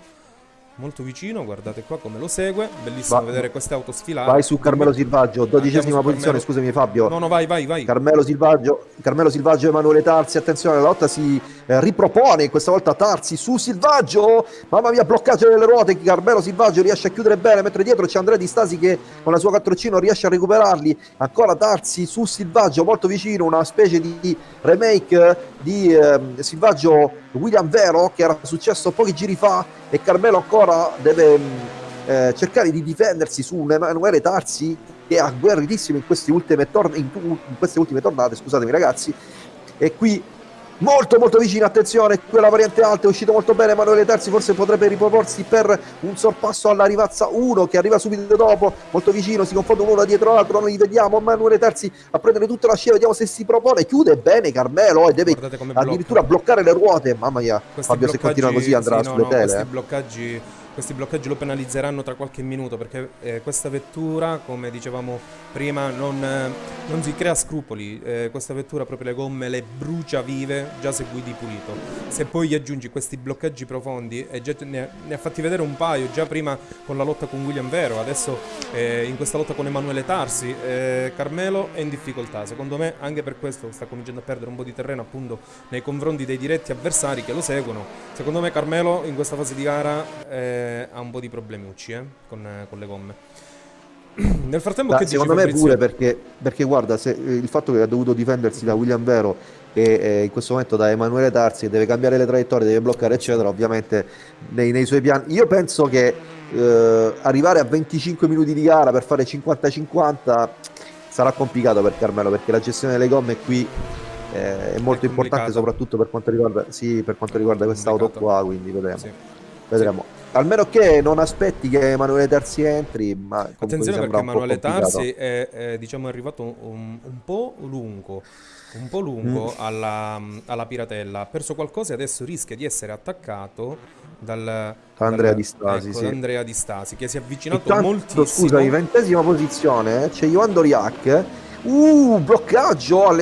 molto vicino, guardate qua come lo segue, bellissimo Va, vedere queste auto sfilate. Vai su Carmelo Silvaggio, dodicesima posizione, Carmelo. scusami Fabio. No, no, vai, vai, vai. Carmelo Silvaggio, Carmelo Silvaggio Emanuele Tarsi, attenzione, la lotta si eh, ripropone, questa volta Tarsi su Silvaggio, mamma mia, bloccaggio delle ruote, Carmelo Silvaggio riesce a chiudere bene, mentre dietro c'è Andrea Di Stasi che con la sua 4C non riesce a recuperarli, ancora Tarsi su Silvaggio, molto vicino, una specie di remake di eh, Silvaggio William Vero che era successo pochi giri fa e Carmelo ancora deve mm, eh, cercare di difendersi su un Emanuele Tarsi che è agguerritissimo in in, in queste ultime tornate, scusatemi ragazzi, e qui molto molto vicino, attenzione, quella variante alta è uscito molto bene Emanuele Terzi, forse potrebbe riproporsi per un sorpasso alla Rivazza 1 che arriva subito dopo, molto vicino, si confondono uno dietro l'altro, noi vediamo Emanuele Terzi a prendere tutta la scia, vediamo se si propone, chiude bene Carmelo e deve addirittura bloccare le ruote, mamma mia, questi Fabio se continua così andrà sì, sulle no, tele. Questi bloccaggi questi bloccaggi lo penalizzeranno tra qualche minuto perché eh, questa vettura, come dicevamo prima, non, eh, non si crea scrupoli. Eh, questa vettura proprio le gomme le brucia vive già se guidi pulito. Se poi gli aggiungi questi bloccaggi profondi, e già ne, ne ha fatti vedere un paio già prima con la lotta con William Vero, adesso eh, in questa lotta con Emanuele Tarsi, eh, Carmelo è in difficoltà. Secondo me anche per questo sta cominciando a perdere un po' di terreno appunto nei confronti dei diretti avversari che lo seguono. Secondo me Carmelo in questa fase di gara eh, ha un po' di problemiucci eh, con, con, le gomme. Nel frattempo, da, che secondo me pure perché, perché guarda, se, eh, il fatto che ha dovuto difendersi da William Vero e eh, in questo momento da Emanuele Tarsi, deve cambiare le traiettorie, deve bloccare, eccetera, ovviamente nei, nei suoi piani. Io penso che eh, arrivare a 25 minuti di gara per fare 50-50 sarà complicato per Carmelo perché la gestione delle gomme qui eh, è molto è importante soprattutto per quanto riguarda, sì, per quanto riguarda quest'auto qua quindi vedremo, sì. vedremo. Sì. Almeno che non aspetti che Emanuele Tarsi entri, ma attenzione perché Emanuele Tarsi è, è, diciamo, arrivato un, un, po' lungo, un po' lungo mm. alla, alla, Piratella, ha perso qualcosa e adesso rischia di essere attaccato dal, Andrea dal, Di Stasi, ecco, sì. Andrea Di Stasi che si è avvicinato Intanto, moltissimo. Scusami, ventesima posizione, c'è Johan Doriac. Uh, bloccaggio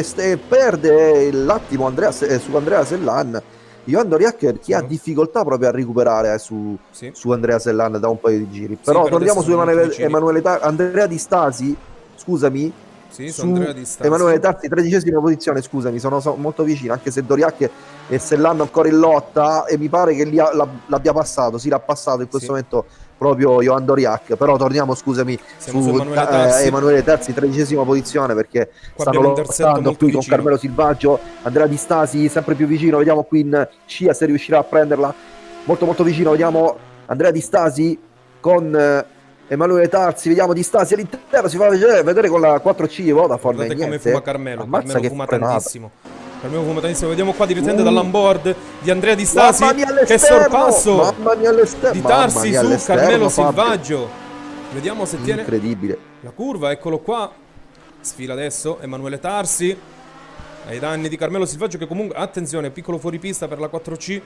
perde l'attimo Andrea, eh, su Andrea Sellan Johan Doriac chi ha difficoltà proprio a recuperare eh, su, sì. su, Andrea Sellan da un paio di giri. Però sì, torniamo su Emanuele, Emanuele Ta- Andrea Di Stasi, scusami. Sì, su. Emanuele Tarsi, tredicesima posizione, scusami, sono, sono molto vicino, anche se Doriac e Sellan ancora in lotta e mi pare che l'abbia passato, sì l'ha passato in questo momento proprio Johan Doriac. Però torniamo, scusami, Siamo su, su Emanuele, Terzi. Eh, Emanuele Terzi, tredicesima posizione perché Qua stanno lottando qui vicino. con Carmelo Silvaggio, Andrea Di Stasi sempre più vicino, vediamo qui in scia se riuscirà a prenderla. Molto molto vicino, vediamo Andrea Di Stasi con eh, Emanuele Tarzi, vediamo Di Stasi all'interno, si fa vedere, vedere con la 4C Vodafone. Guardate come fuma Carmelo, Ammazza Carmelo fuma frenata. tantissimo. Carmelo fuma tantissimo, vediamo qua direttamente uh. dall'onboard di Andrea Di Stasi che sorpasso di Tarsi su Carmelo Silvaggio. Vediamo se tiene la curva, eccolo qua. Sfila adesso Emanuele Tarsi ai danni di Carmelo Silvaggio che comunque attenzione, piccolo fuoripista per la 4C.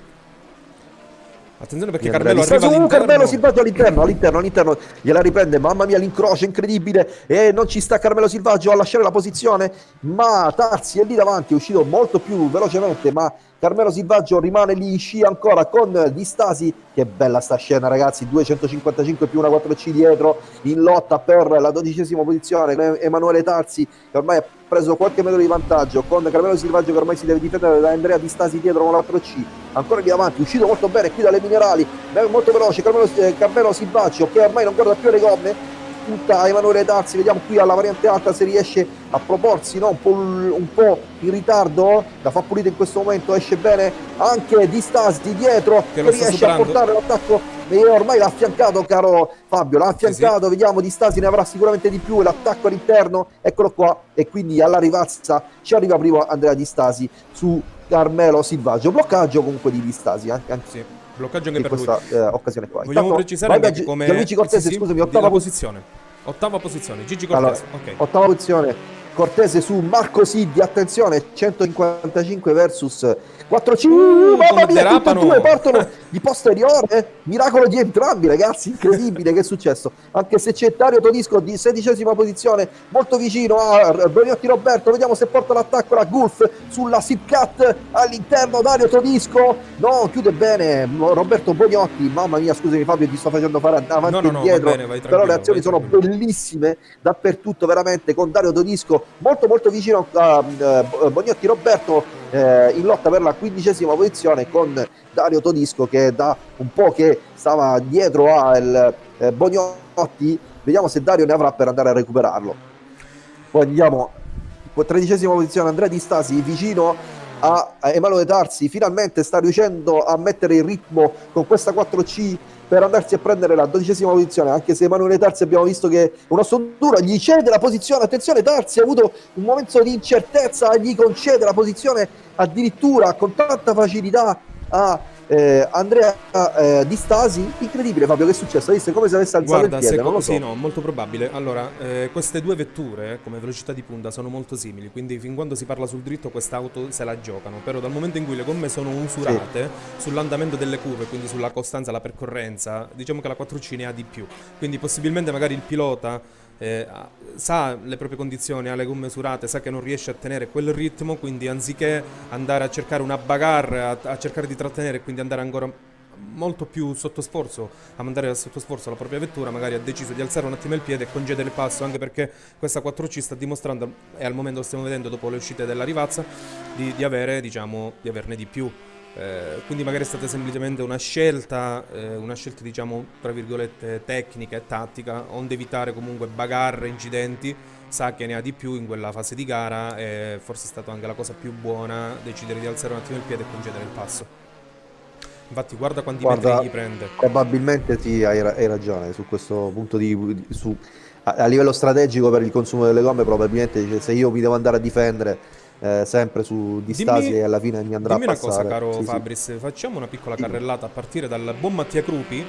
Attenzione perché Carmelo arriva all'interno. Carmelo Silvaggio all'interno, all'interno, all'interno. Gliela riprende. Mamma mia, l'incrocio incredibile. E non ci sta Carmelo Silvaggio a lasciare la posizione. Ma Tarsi è lì davanti, è uscito molto più velocemente. Ma Carmelo Silvaggio rimane lì in scia ancora con Di Stasi. Che bella sta scena, ragazzi. 255 più una 4C dietro in lotta per la dodicesima posizione. Emanuele Tarsi, che ormai ha preso qualche metro di vantaggio. Con Carmelo Silvaggio, che ormai si deve difendere da Andrea Di Stasi dietro con la 4C. Ancora lì avanti, uscito molto bene qui dalle minerali. Molto veloce. Carmelo, eh, Carmelo Silvaggio, che ormai non guarda più le gomme punta Emanuele Tarsi, vediamo qui alla variante alta se riesce a proporsi no? un, po', un, po', in ritardo, la fa pulita in questo momento, esce bene anche Di Stasi dietro, che, che riesce a portare l'attacco. E ormai l'ha affiancato caro Fabio, l'ha affiancato, sì, sì. vediamo Di Stasi ne avrà sicuramente di più, l'attacco all'interno, eccolo qua. E quindi alla rivazza ci arriva primo Andrea Di Stasi su Carmelo Silvaggio, bloccaggio comunque di Di Stasi anche, anche sì bloccaggio anche per questa eh, occasione qua. Vogliamo Intanto, precisare vai, che come Gianluigi Cortese, sì, scusami, ottava posizione. Ottava posizione, Gigi Cortese. Allora, okay. Ottava posizione, Cortese su Marco Siddi, attenzione, 155 versus 4-5, uh, mamma mia, tutte e due partono di posteriore, miracolo di entrambi ragazzi, incredibile che è successo, anche se c'è Dario Todisco di sedicesima posizione, molto vicino a Boniotti Roberto, vediamo se porta l'attacco la Gulf sulla Sipcat all'interno, Dario Todisco, no, chiude bene Roberto Boniotti, mamma mia scusami Fabio ti sto facendo fare avanti no, no, e indietro, no, bene, però le azioni sono bellissime dappertutto veramente con Dario Todisco molto molto vicino a uh, Boniotti Roberto eh, in lotta per la quindicesima posizione con Dario Todisco che da un po' che stava dietro al eh, Bognotti vediamo se Dario ne avrà per andare a recuperarlo. Poi andiamo. Tredicesima posizione Andrea Di Stasi vicino a Emanuele Tarsi. Finalmente sta riuscendo a mettere il ritmo con questa 4C per andarsi a prendere la dodicesima posizione, anche se Emanuele Tarsi abbiamo visto che un osso duro gli cede la posizione, attenzione Tarsi ha avuto un momento di incertezza, gli concede la posizione addirittura con tanta facilità a eh, Andrea eh, Di Stasi, incredibile Fabio, che è successo? Hai visto come se avesse alzato Guarda, il piede? Secondo, so. Sì, no, molto probabile. Allora, eh, queste due vetture come velocità di punta sono molto simili, quindi fin quando si parla sul dritto quest'auto se la giocano, però dal momento in cui le gomme sono usurate sì. sull'andamento delle curve, quindi sulla costanza, la percorrenza, diciamo che la 4C ne ha di più. Quindi possibilmente magari il pilota eh, sa le proprie condizioni, ha le gomme usurate, sa che non riesce a tenere quel ritmo, quindi anziché andare a cercare una bagarre, a, a cercare di trattenere e quindi andare ancora molto più sotto sforzo, a mandare sotto sforzo la propria vettura, magari ha deciso di alzare un attimo il piede e concedere il passo, anche perché questa 4C sta dimostrando, e al momento lo stiamo vedendo dopo le uscite della rivazza, di, di, avere, diciamo, di averne di più. Eh, quindi magari è stata semplicemente una scelta, eh, una scelta diciamo tra virgolette tecnica e tattica, onde evitare comunque bagarre, incidenti, sa che ne ha di più in quella fase di gara e forse è stata anche la cosa più buona decidere di alzare un attimo il piede e concedere il passo. Infatti guarda quanti guarda, metri gli prende. Probabilmente sì, hai, hai, ragione su questo punto di... Su, a, a, livello strategico per il consumo delle gomme probabilmente se io mi devo andare a difendere eh, sempre su distasi dimmi, e alla fine mi andrà a passare. Dimmi una cosa caro sì, Fabris, sì. facciamo una piccola carrellata a partire dal buon Mattia Crupi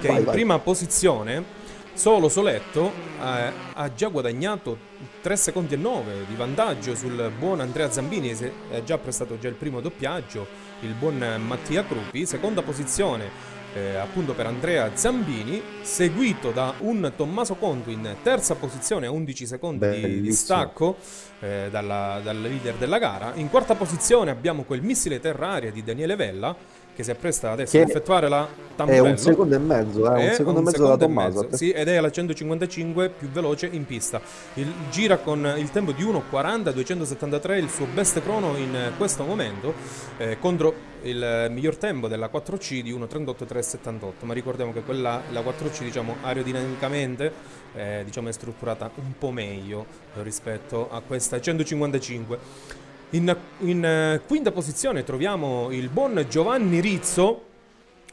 che vai, in vai. prima posizione Solo Soletto eh, ha già guadagnato 3 secondi e 9 di vantaggio sul buon Andrea Zambini, ha già prestato già il primo doppiaggio, il buon Mattia Crupi, seconda posizione eh, appunto per Andrea Zambini, seguito da un Tommaso Conto in terza posizione a 11 secondi di distacco eh, dalla, dal leader della gara. In quarta posizione abbiamo quel missile terra-aria di Daniele Vella che si appresta adesso ad effettuare la tamburello. È un secondo e mezzo, eh, un secondo e mezzo da Tommaso. Sì, ed è la 155 più veloce in pista. Il, gira con il tempo di 1.40, 273, il suo best crono in questo momento, eh, contro il miglior tempo della 4C di 1.38.378, ma ricordiamo che quella, la 4C diciamo aerodinamicamente eh, diciamo, è strutturata un po' meglio rispetto a questa 155. In, in uh, quinta posizione troviamo il buon Giovanni Rizzo,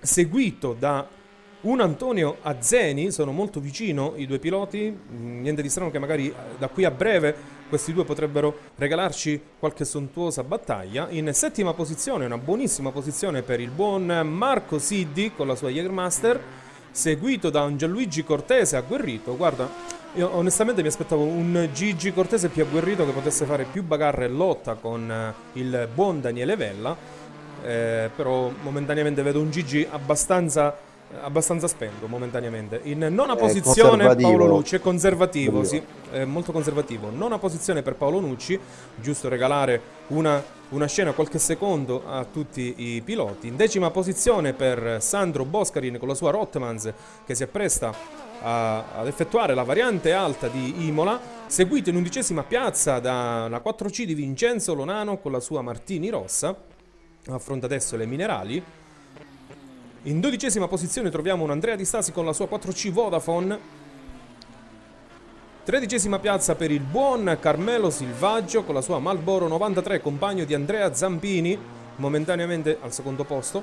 seguito da un Antonio Azzeni, sono molto vicino i due piloti, mm, niente di strano che magari eh, da qui a breve questi due potrebbero regalarci qualche sontuosa battaglia. In settima posizione, una buonissima posizione per il buon Marco Siddi con la sua Jägermaster, seguito da un Gianluigi Cortese agguerrito. Guarda, io onestamente mi aspettavo un Gigi Cortese più agguerrito che potesse fare più bagarre e lotta con eh, il buon Daniele Vella. Eh, però momentaneamente vedo un Gigi abbastanza abbastanza spento momentaneamente. In nona è posizione Paolo Nucci è conservativo, sì, è molto conservativo. Nona posizione per Paolo Nucci, giusto regalare una, una scena qualche secondo a tutti i piloti. In decima posizione per Sandro Boscarin con la sua Rotmans che si appresta a, ad effettuare la variante alta di Imola, seguito in undicesima piazza dalla 4C di Vincenzo Lonano con la sua Martini Rossa. Affronta adesso le minerali. In dodicesima posizione troviamo un Andrea Di Stasi con la sua 4C Vodafone. Tredicesima piazza per il buon Carmelo Silvaggio con la sua Malboro 93, compagno di Andrea Zampini, momentaneamente al secondo posto.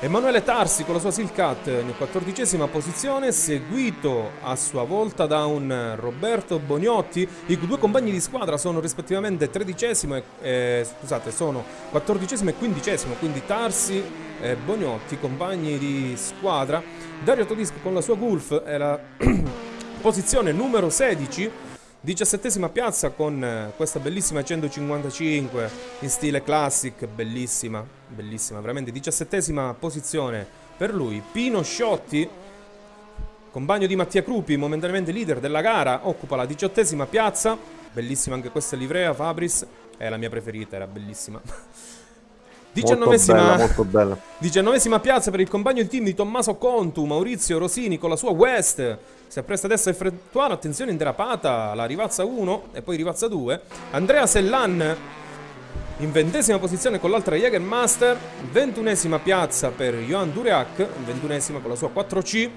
Emanuele Tarsi con la sua Silcat in quattordicesima posizione, seguito a sua volta da un Roberto Boniotti. I due compagni di squadra sono rispettivamente tredicesimo e eh, scusate, sono quattordicesimo e quindicesimo, quindi Tarsi e Boniotti, compagni di squadra. Dario Todisco con la sua Gulf è la posizione numero 16 Diciassettesima piazza con questa bellissima 155 in stile classic, bellissima, bellissima, veramente. Diciassettesima posizione per lui. Pino Sciotti, compagno di Mattia Crupi, momentaneamente leader della gara, occupa la diciottesima piazza. Bellissima anche questa livrea, Fabris, è la mia preferita, era bellissima. Diciannovesima, molto bella, diciannovesima piazza per il compagno di team di Tommaso Contu, Maurizio Rosini con la sua West. Si appresta adesso a effettuare, attenzione in derapata, la rivazza 1 e poi rivazza 2. Andrea Sellan in ventesima posizione con l'altra Jägermaster. Ventunesima piazza per Johan Dureac, ventunesima con la sua 4C.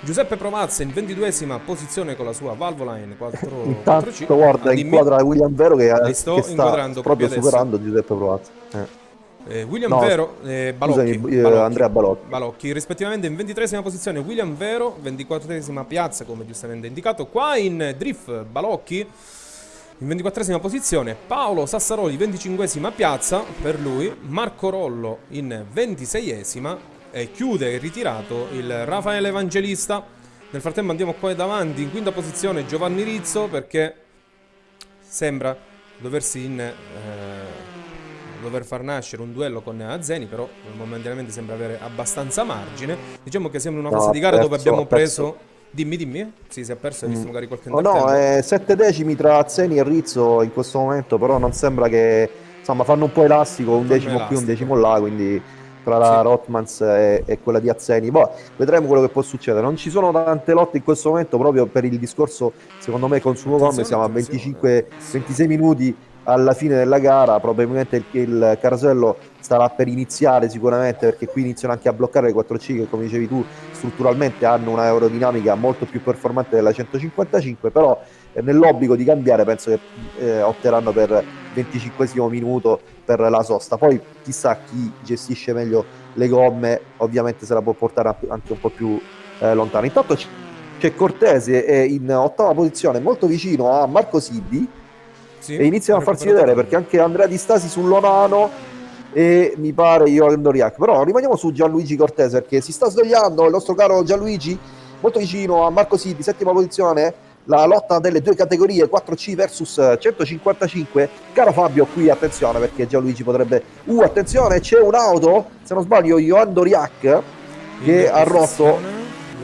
Giuseppe Provazza in ventiduesima posizione con la sua Valvoline 4, Intanto, 4C. guarda, ah, inquadra William Vero che, che sta proprio superando Giuseppe Provazza. Eh. Eh, William no, Vero e eh, Balocchi, scusami, eh, Balocchi, Andrea Balocchi. Balocchi. rispettivamente in 23esima posizione William Vero, 24esima piazza come giustamente indicato, qua in Drift Balocchi in 24esima posizione Paolo Sassaroli 25esima piazza per lui, Marco Rollo in 26esima e chiude ritirato il Raffaele Evangelista. Nel frattempo andiamo qua davanti in quinta posizione Giovanni Rizzo perché sembra doversi in... Eh, dover far nascere un duello con Azzeni, però momentaneamente sembra avere abbastanza margine. Diciamo che siamo in una fase no, di gara perso, dove abbiamo preso... Dimmi, dimmi. Sì, si è perso, hai visto mm. magari qualche oh, No, eh, sette decimi tra Azzeni e Rizzo in questo momento, però non sembra che... Insomma, fanno un po' elastico, un decimo elastico. qui, un decimo là, quindi tra la sì. Rotmans e, e, quella di Azzeni. Poi vedremo quello che può succedere. Non ci sono tante lotte in questo momento proprio per il discorso, secondo me, consumo come siamo a 25-26 minuti alla fine della gara probabilmente il, carosello starà per iniziare sicuramente perché qui iniziano anche a bloccare le 4C che come dicevi tu strutturalmente hanno un'aerodinamica molto più performante della 155 però eh, nell'obbligo di cambiare penso che eh, opteranno per 25 minuto per la sosta. Poi chissà chi gestisce meglio le gomme ovviamente se la può portare anche un po' più eh, lontano. Intanto c'è Cortese in ottava posizione molto vicino a Marco Siddi sì, e iniziano a farsi vedere perché anche Andrea Di Stasi sull'Onano e mi pare io Doriac. Però rimaniamo su Gianluigi Cortese perché si sta svegliando il nostro caro Gianluigi, molto vicino a Marco Siti, settima posizione. La lotta delle due categorie 4C versus 155. Caro Fabio, qui attenzione perché Gianluigi potrebbe. Uh, attenzione, c'è un'auto, se non sbaglio, Johan Doriac che ha rotto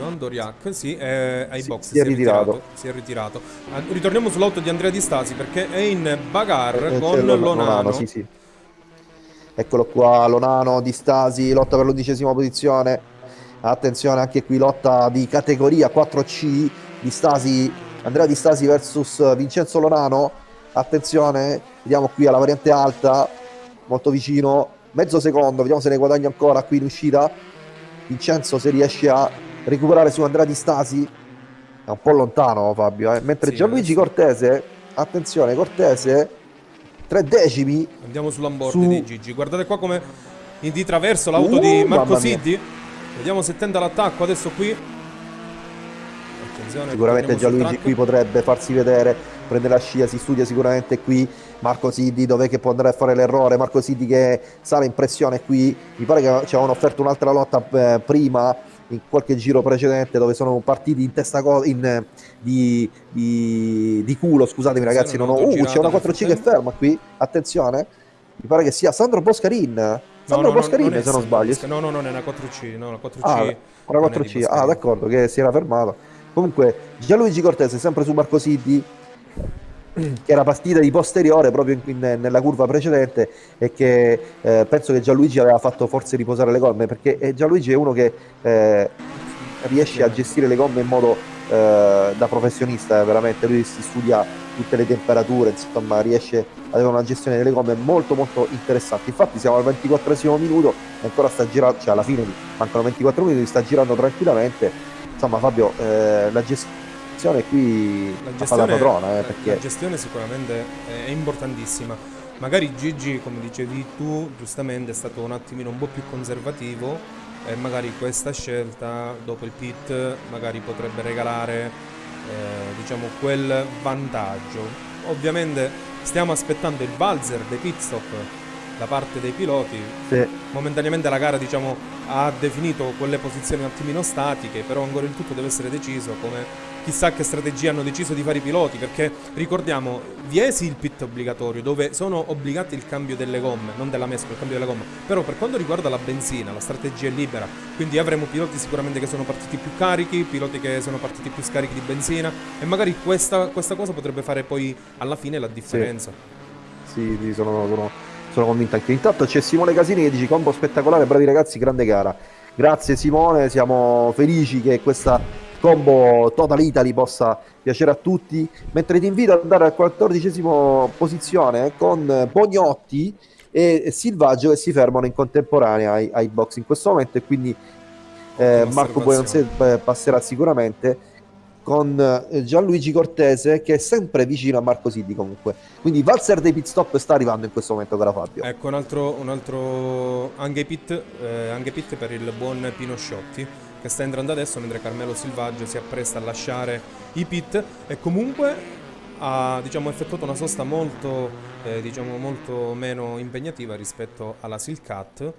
Johan Doriac, sì, è ai si, box. Si, si, è ritirato. ritirato. Si è ritirato. Ah, ritorniamo sull'auto di Andrea Di Stasi perché è in bagar eh, con Lonano. Lonano sì, sì. Eccolo qua, Lonano Di Stasi, lotta per l'undicesima posizione. Attenzione anche qui, lotta di categoria 4C. Di Stasi, Andrea Di Stasi versus Vincenzo Lonano. Attenzione, vediamo qui alla variante alta, molto vicino, mezzo secondo, vediamo se ne guadagna ancora qui in uscita. Vincenzo se riesce a recuperare su Andrea Di Stasi è un po' lontano Fabio eh? mentre sì, Gianluigi adesso... Cortese attenzione Cortese tre decimi andiamo sull'onboard su... di Gigi. Guardate qua come in di traverso l'auto uh, di Marco Siddi. Vediamo se tenta l'attacco adesso qui. Attenzione, sicuramente Gianluigi qui potrebbe farsi vedere prende la scia si studia sicuramente qui. Marco Siddi dove che può andare a fare l'errore? Marco Siddi che sale in pressione qui. Mi pare che ci avevano offerto un'altra lotta eh, prima in qualche giro precedente dove sono partiti in testa in, di, di, di, culo, scusatemi ragazzi, non ho... Uh, c'è una 4C che ferma qui, attenzione, mi pare che sia Sandro Boscarin. Sandro no, no, Boscarin, non se non sbaglio. No, no, no, è una 4C, no, una 4C. Ah, una 4C, ah, d'accordo, che si era fermato. Comunque, Gianluigi Cortese, sempre su Marco Siddi, che era partita di posteriore proprio in, in, nella curva precedente e che eh, penso che Gianluigi aveva fatto forse riposare le gomme perché eh, Gianluigi è uno che eh, riesce a gestire le gomme in modo eh, da professionista veramente. Lui si studia tutte le temperature insomma riesce ad avere una gestione delle gomme molto molto interessante. Infatti siamo al 24 minuto e ancora sta girando cioè alla fine mancano 24 minuti sta girando tranquillamente. Insomma Fabio eh, la gestione gestione qui la gestione, la padrona. Eh, perché... La gestione sicuramente è importantissima. Magari Gigi, come dicevi tu, giustamente è stato un attimino un po' più conservativo e magari questa scelta dopo il pit magari potrebbe regalare eh, diciamo quel vantaggio. Ovviamente stiamo aspettando il valzer dei pit stop da parte dei piloti. Sì. Momentaneamente la gara diciamo, ha definito quelle posizioni un attimino statiche, però ancora il tutto deve essere deciso come chissà che strategia hanno deciso di fare i piloti, perché ricordiamo, Viesi il pit obbligatorio, dove sono obbligati il cambio delle gomme, non della mescola, il cambio della gomma, però per quanto riguarda la benzina, la strategia è libera, quindi avremo piloti sicuramente che sono partiti più carichi, piloti che sono partiti più scarichi di benzina, e magari questa, questa cosa potrebbe fare poi alla fine la differenza. Sì, sì sono, sono, sono convinto anche. Intanto c'è Simone Casini che dice combo spettacolare, bravi ragazzi, grande gara. Grazie Simone, siamo felici che questa combo Total Italy possa piacere a tutti, mentre ti invito ad andare al 14 posizione con Bognotti e Silvaggio che si fermano in contemporanea ai, ai box in questo momento e quindi eh, Marco Buonanze eh, passerà sicuramente con eh, Gianluigi Cortese che è sempre vicino a Marco Siddi comunque. Quindi Valzer dei pit stop sta arrivando in questo momento cara Fabio. Ecco un altro, un altro anche, pit, eh, anche pit per il buon Pino Sciotti che sta entrando adesso mentre Carmelo Silvaggio si appresta a lasciare i pit e comunque ha diciamo, effettuato una sosta molto, eh, diciamo, molto meno impegnativa rispetto alla Silcat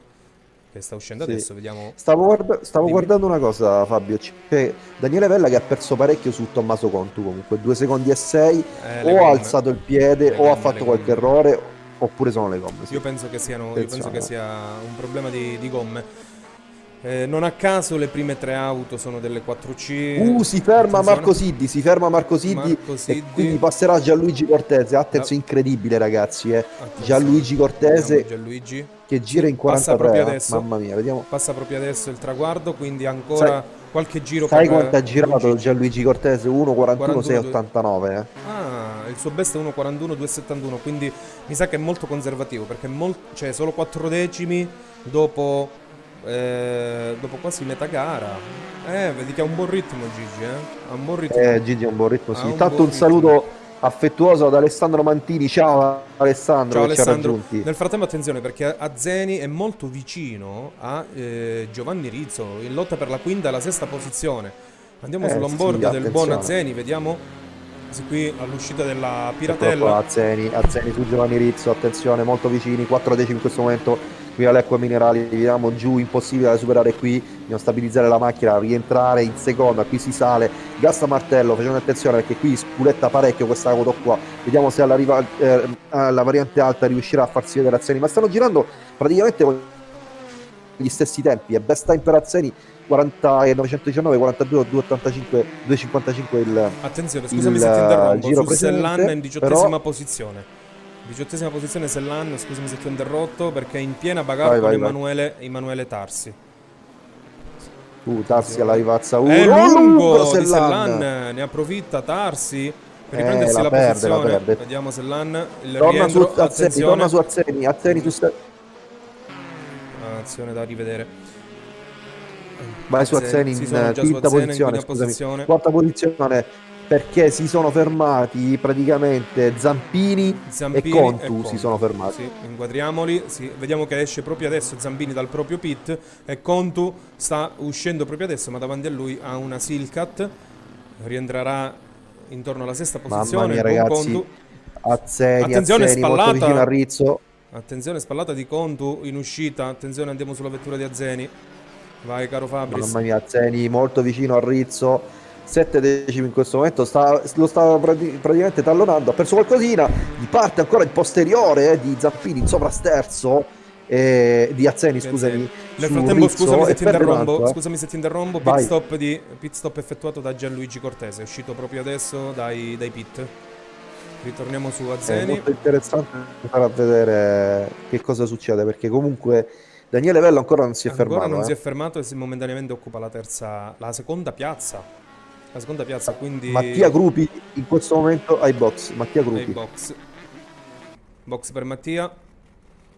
che sta uscendo sì. adesso, vediamo. Stavo, guarda stavo guardando una cosa, Fabio. C'è Daniele Vella che ha perso parecchio su Tommaso Contu. Comunque, 2 secondi e 6. Eh, o ha alzato il piede, le o gomme, ha fatto qualche errore, oppure sono le gomme. Sì. Io, penso che, siano, io penso che sia un problema di, di gomme. Eh, non a caso le prime tre auto sono delle 4C. Uh, si ferma. Marco Siddi, si ferma Marco Siddi, Marco Siddi. quindi passerà Gianluigi Cortese. Attenzione, no. incredibile ragazzi, eh. Gianluigi Cortese Gianluigi. che gira in 43. Passa adesso, mamma mia, vediamo. Passa proprio adesso il traguardo, quindi ancora sai, qualche giro Sai quanto ha girato Luigi. Gianluigi Cortese? 1.41 689, eh. Ah, il suo best è 1.41 271, quindi mi sa che è molto conservativo perché molt... cioè solo 4 decimi dopo eh, dopo quasi metà gara. Eh, vedi che ha un buon ritmo Gigi, eh? Ha un buon ritmo. Eh, Gigi ha un buon ritmo, sì. Intanto un, un saluto affettuoso ad Alessandro Mantini. Ciao Alessandro, Ciao Alessandro. Nel frattempo attenzione perché Azzeni è molto vicino a eh, Giovanni Rizzo in lotta per la quinta e la sesta posizione. Andiamo eh, sull'onboard sì, del buon Azzeni, vediamo. Qui all'uscita della Piratella. Azzeni, Azzeni su Giovanni Rizzo, attenzione, molto vicini, 4 decimi in questo momento qui all'Equa Minerali vediamo giù impossibile da superare qui. Dobbiamo stabilizzare la macchina rientrare in seconda qui si sale. Gasta martello facendo attenzione perché qui spuletta parecchio questa auto qua. Vediamo se alla, riva, eh, alla variante alta riuscirà a farsi vedere Azzeni. Ma stanno girando praticamente con gli stessi tempi è best time per Azzeni 40 e 919 42 285 255 il attenzione scusami il, se ti interrompo giro su Sellan in diciottesima però... posizione Diciottesima posizione Sellan, scusami se ti ho interrotto, perché è in piena bagarre con Emanuele, Emanuele, Tarsi. Uh, Tarsi alla rivazza 1. È lungo, Sellan. di Sellan, ne approfitta Tarsi per riprendersi eh, la, la perde, posizione. La perde. Vediamo Sellan, il torna rientro, su Azzeni, torna su Azzeni, Azzeni tu stai... Azione da rivedere. Vai su Azzeni in quinta posizione, posizione. Quarta posizione perché si sono fermati praticamente Zampini, Zampini e, Contu e, Contu si sono fermati. Sì, inquadriamoli, sì. vediamo che esce proprio adesso Zampini dal proprio pit e Contu sta uscendo proprio adesso, ma davanti a lui ha una Silcat, rientrerà intorno alla sesta posizione. Mamma mia ragazzi, Contu. Azzeni, attenzione Azzeni, spallata, a Rizzo. Attenzione spallata di Contu in uscita, attenzione andiamo sulla vettura di Azzeni. Vai caro Fabris. Mamma mia, Azzeni molto vicino a Rizzo 7 decimi in questo momento sta, lo stava praticamente tallonando ha perso qualcosina gli parte ancora il posteriore eh, di Zappini in sovrasterzo eh, di Azzeni scusami nel frattempo scusami se, ti interrompo, eh. scusami se ti interrompo pit stop, di, pit stop, effettuato da Gianluigi Cortese è uscito proprio adesso dai, dai pit. Ritorniamo su Azzeni. è molto interessante fare a vedere che cosa succede perché comunque Daniele Vello ancora non si è ancora fermato ancora non eh. si è fermato e momentaneamente occupa la terza la seconda piazza la seconda piazza, quindi... Mattia Gruppi in questo momento ai box. Mattia Gruppi. Ai box. Box per Mattia.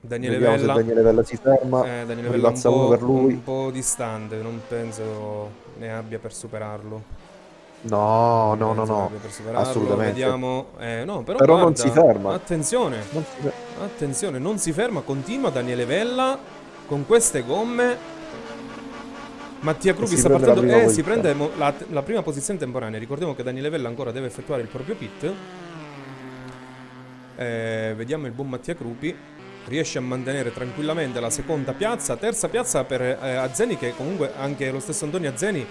Daniele Vediamo Vella. Daniele Vella si ferma. Eh, Daniele Vella un po', per lui. un po' distante, non penso ne abbia per superarlo. No, no, no, no, assolutamente. Vediamo, eh, no, però, però guarda, non si ferma. Attenzione, non si ferma. attenzione, non si ferma, continua Daniele Vella con queste gomme Mattia Crupi sta partendo e eh, si prende la, la, prima posizione temporanea. Ricordiamo che Daniele Vella ancora deve effettuare il proprio pit. Eh, vediamo il buon Mattia Crupi. Riesce a mantenere tranquillamente la seconda piazza. Terza piazza per eh, Azzeni, che comunque anche lo stesso Antonio Azzeni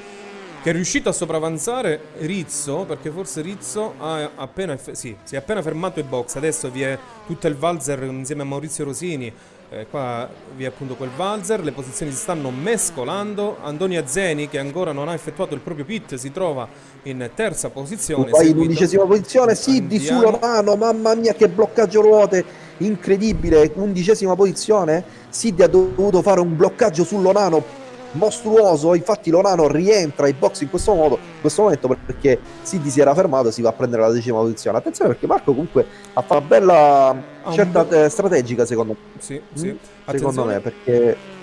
che è riuscito a sopravanzare Rizzo, perché forse Rizzo ha appena, sì, si è appena fermato in box, adesso vi è tutto il valzer insieme a Maurizio Rosini, eh, qua vi è appunto quel valzer, le posizioni si stanno mescolando, Antonio Zeni che ancora non ha effettuato il proprio pit si trova in terza posizione. Poi in undicesima posizione, Siddi su Lorano, mamma mia che bloccaggio ruote, incredibile, undicesima posizione, Siddi ha dovuto fare un bloccaggio su Lorano mostruoso. Infatti, Lorano rientra ai box in questo modo, in questo momento perché Siddi si era fermato e si va a prendere la decima posizione. Attenzione perché Marco comunque ha fatto una bella ah, scelta un... Eh, strategica, secondo me. Sì, sì. Mm? Secondo me, perché.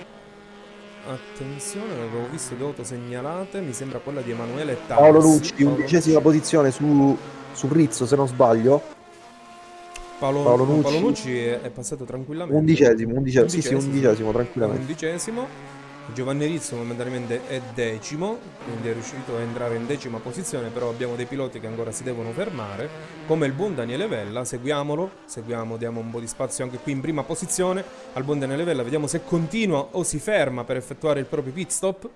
Attenzione, avevo visto due auto segnalate. Mi sembra quella di Emanuele Tarsi. Paolo Lucci, undicesima posizione su, su Rizzo, se non sbaglio. Paolo, Paolo Nucci, Paolo Nucci è, è, passato tranquillamente. Undicesimo, undicesimo, undicesimo, sì, sì, undicesimo, tranquillamente. Undicesimo. Giovanni Rizzo momentaneamente è decimo, quindi è riuscito a entrare in decima posizione, però abbiamo dei piloti che ancora si devono fermare, come il buon Daniele Vella, seguiamolo, seguiamo, diamo un po' di spazio anche qui in prima posizione al buon Daniele Vella, vediamo se continua o si ferma per effettuare il proprio pit stop.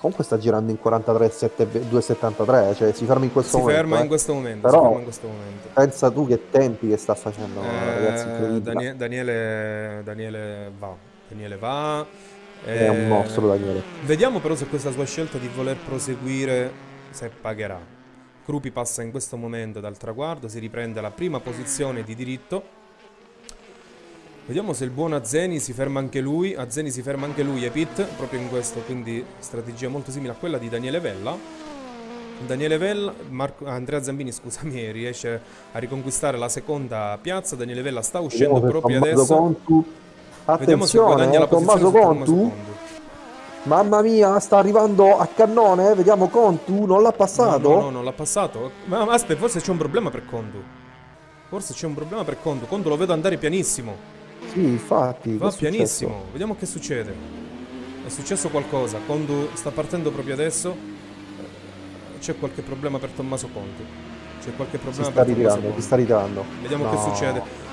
Comunque sta girando in 43,273, cioè si ferma in questo si momento. Ferma eh. in questo momento Però in questo momento. pensa tu che tempi che sta facendo, eh, ragazzi. Daniele, Daniele, Daniele va, Daniele va. È un mostro Daniele. Vediamo però se questa sua scelta di voler proseguire se pagherà. Krupi passa in questo momento dal traguardo, si riprende la prima posizione di diritto. Vediamo se il buon Azzeni si ferma anche lui. Azzeni si ferma anche lui e Pit, proprio in questo, quindi strategia molto simile a quella di Daniele Vella. Daniele Vella, Marco, Andrea Zambini scusami, riesce a riconquistare la seconda piazza. Daniele Vella sta uscendo proprio adesso. Contu Attenzione, eh, Tommaso Contu. Mamma mia, sta arrivando a cannone. Vediamo Contu, non l'ha passato. No, no, no non l'ha passato. Ma, aspetta, forse c'è un problema per Contu. Forse c'è un problema per Contu. Contu lo vedo andare pianissimo. Sì, infatti. Va pianissimo. Successo? Vediamo che succede. È successo qualcosa. Contu sta partendo proprio adesso. C'è qualche problema per Tommaso Contu. C'è qualche problema si sta per ritirando, si sta ritirando. Vediamo no. che succede.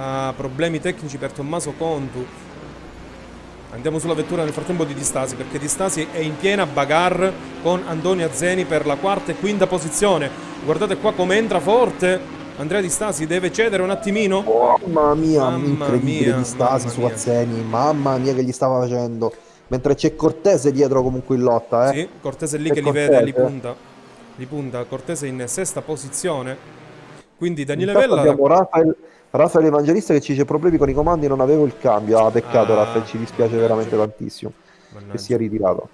Ha problemi tecnici per Tommaso Contu. Andiamo sulla vettura nel frattempo di Distasi perché Distasi è in piena bagarre con Antonio Azzeni per la quarta e quinta posizione. Guardate qua come entra forte. Andrea Di Stasi deve cedere un attimino. Oh, mamma mia, mamma incredibile Di Stasi su Azzeni. Mamma mia che gli stava facendo. Mentre c'è Cortese dietro comunque in lotta, eh. Sì, Cortese lì che Cortese. li vede, li punta. Li punta. Cortese in sesta posizione. Quindi Daniele Intanto Vella... Abbiamo Rafael, Rafael Evangelista che ci dice problemi con i comandi, non avevo il cambio. Ah, peccato, ah, Rafael, ci dispiace mannaggia. veramente tantissimo mannaggia. che sia ritirato.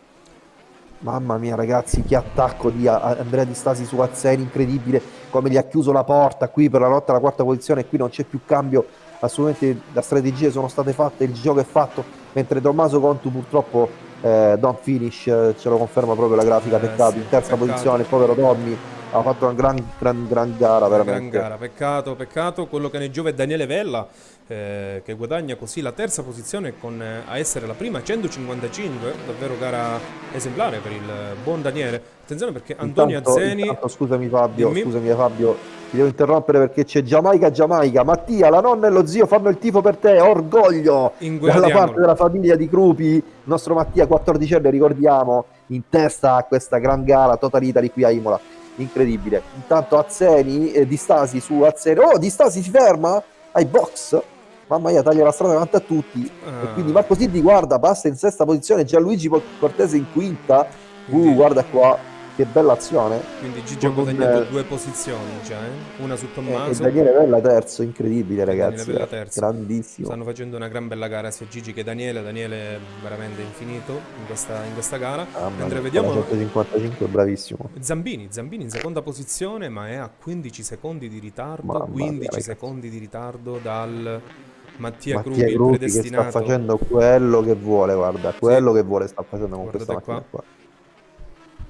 Mamma mia ragazzi, che attacco di Andrea Di Stasi su Azzeni, incredibile, come gli ha chiuso la porta qui per la lotta alla quarta posizione e qui non c'è più cambio, assolutamente le strategie sono state fatte, il gioco è fatto, mentre Tommaso Contu purtroppo eh, don't finish, eh, ce lo conferma proprio la grafica, eh, peccato, sì, in terza peccato. posizione, il povero Tommy ha fatto una gran, gran, gran gara veramente. Gran gara, peccato, peccato. Quello che ne giove è Daniele Vella, eh, che guadagna così la terza posizione con, eh, a essere la prima 155, davvero gara esemplare per il buon Daniele. Attenzione perché Antonio intanto, Azzeni... Intanto, scusami Fabio, dimmi. scusami Fabio, ti devo interrompere perché c'è Giamaica Giamaica. Mattia, la nonna e lo zio fanno il tifo per te, orgoglio! Dalla parte della famiglia di Crupi, il nostro Mattia 14 anni, ricordiamo, in testa a questa gran gara Total Italy qui a Imola incredibile. Intanto Azzeni, eh, Di Stasi su Azzeni, oh Di Stasi si ferma ai box, mamma mia taglia la strada davanti a tutti. Uh. e quindi Marco Siddi guarda, passa in sesta posizione, Gianluigi Cortese in quinta, uh, guarda qua che bella azione. Quindi Gigi ha guadagnato eh, due posizioni già, eh? una su Tommaso. E Daniele Vella terzo, incredibile ragazzi. Daniele Vella terzo. Grandissimo. Stanno facendo una gran bella gara sia Gigi che Daniele. Daniele è veramente infinito in questa, in questa gara. Ah, Mentre vediamo... 155, bravissimo. Zambini, Zambini in seconda posizione ma è a 15 secondi di ritardo. Mamma 15 mia, secondi di ritardo dal... Mattia, Mattia Gruppi, predestinato. che sta facendo quello che vuole, guarda, quello sì. che vuole sta facendo con Guardate questa macchina qua. qua.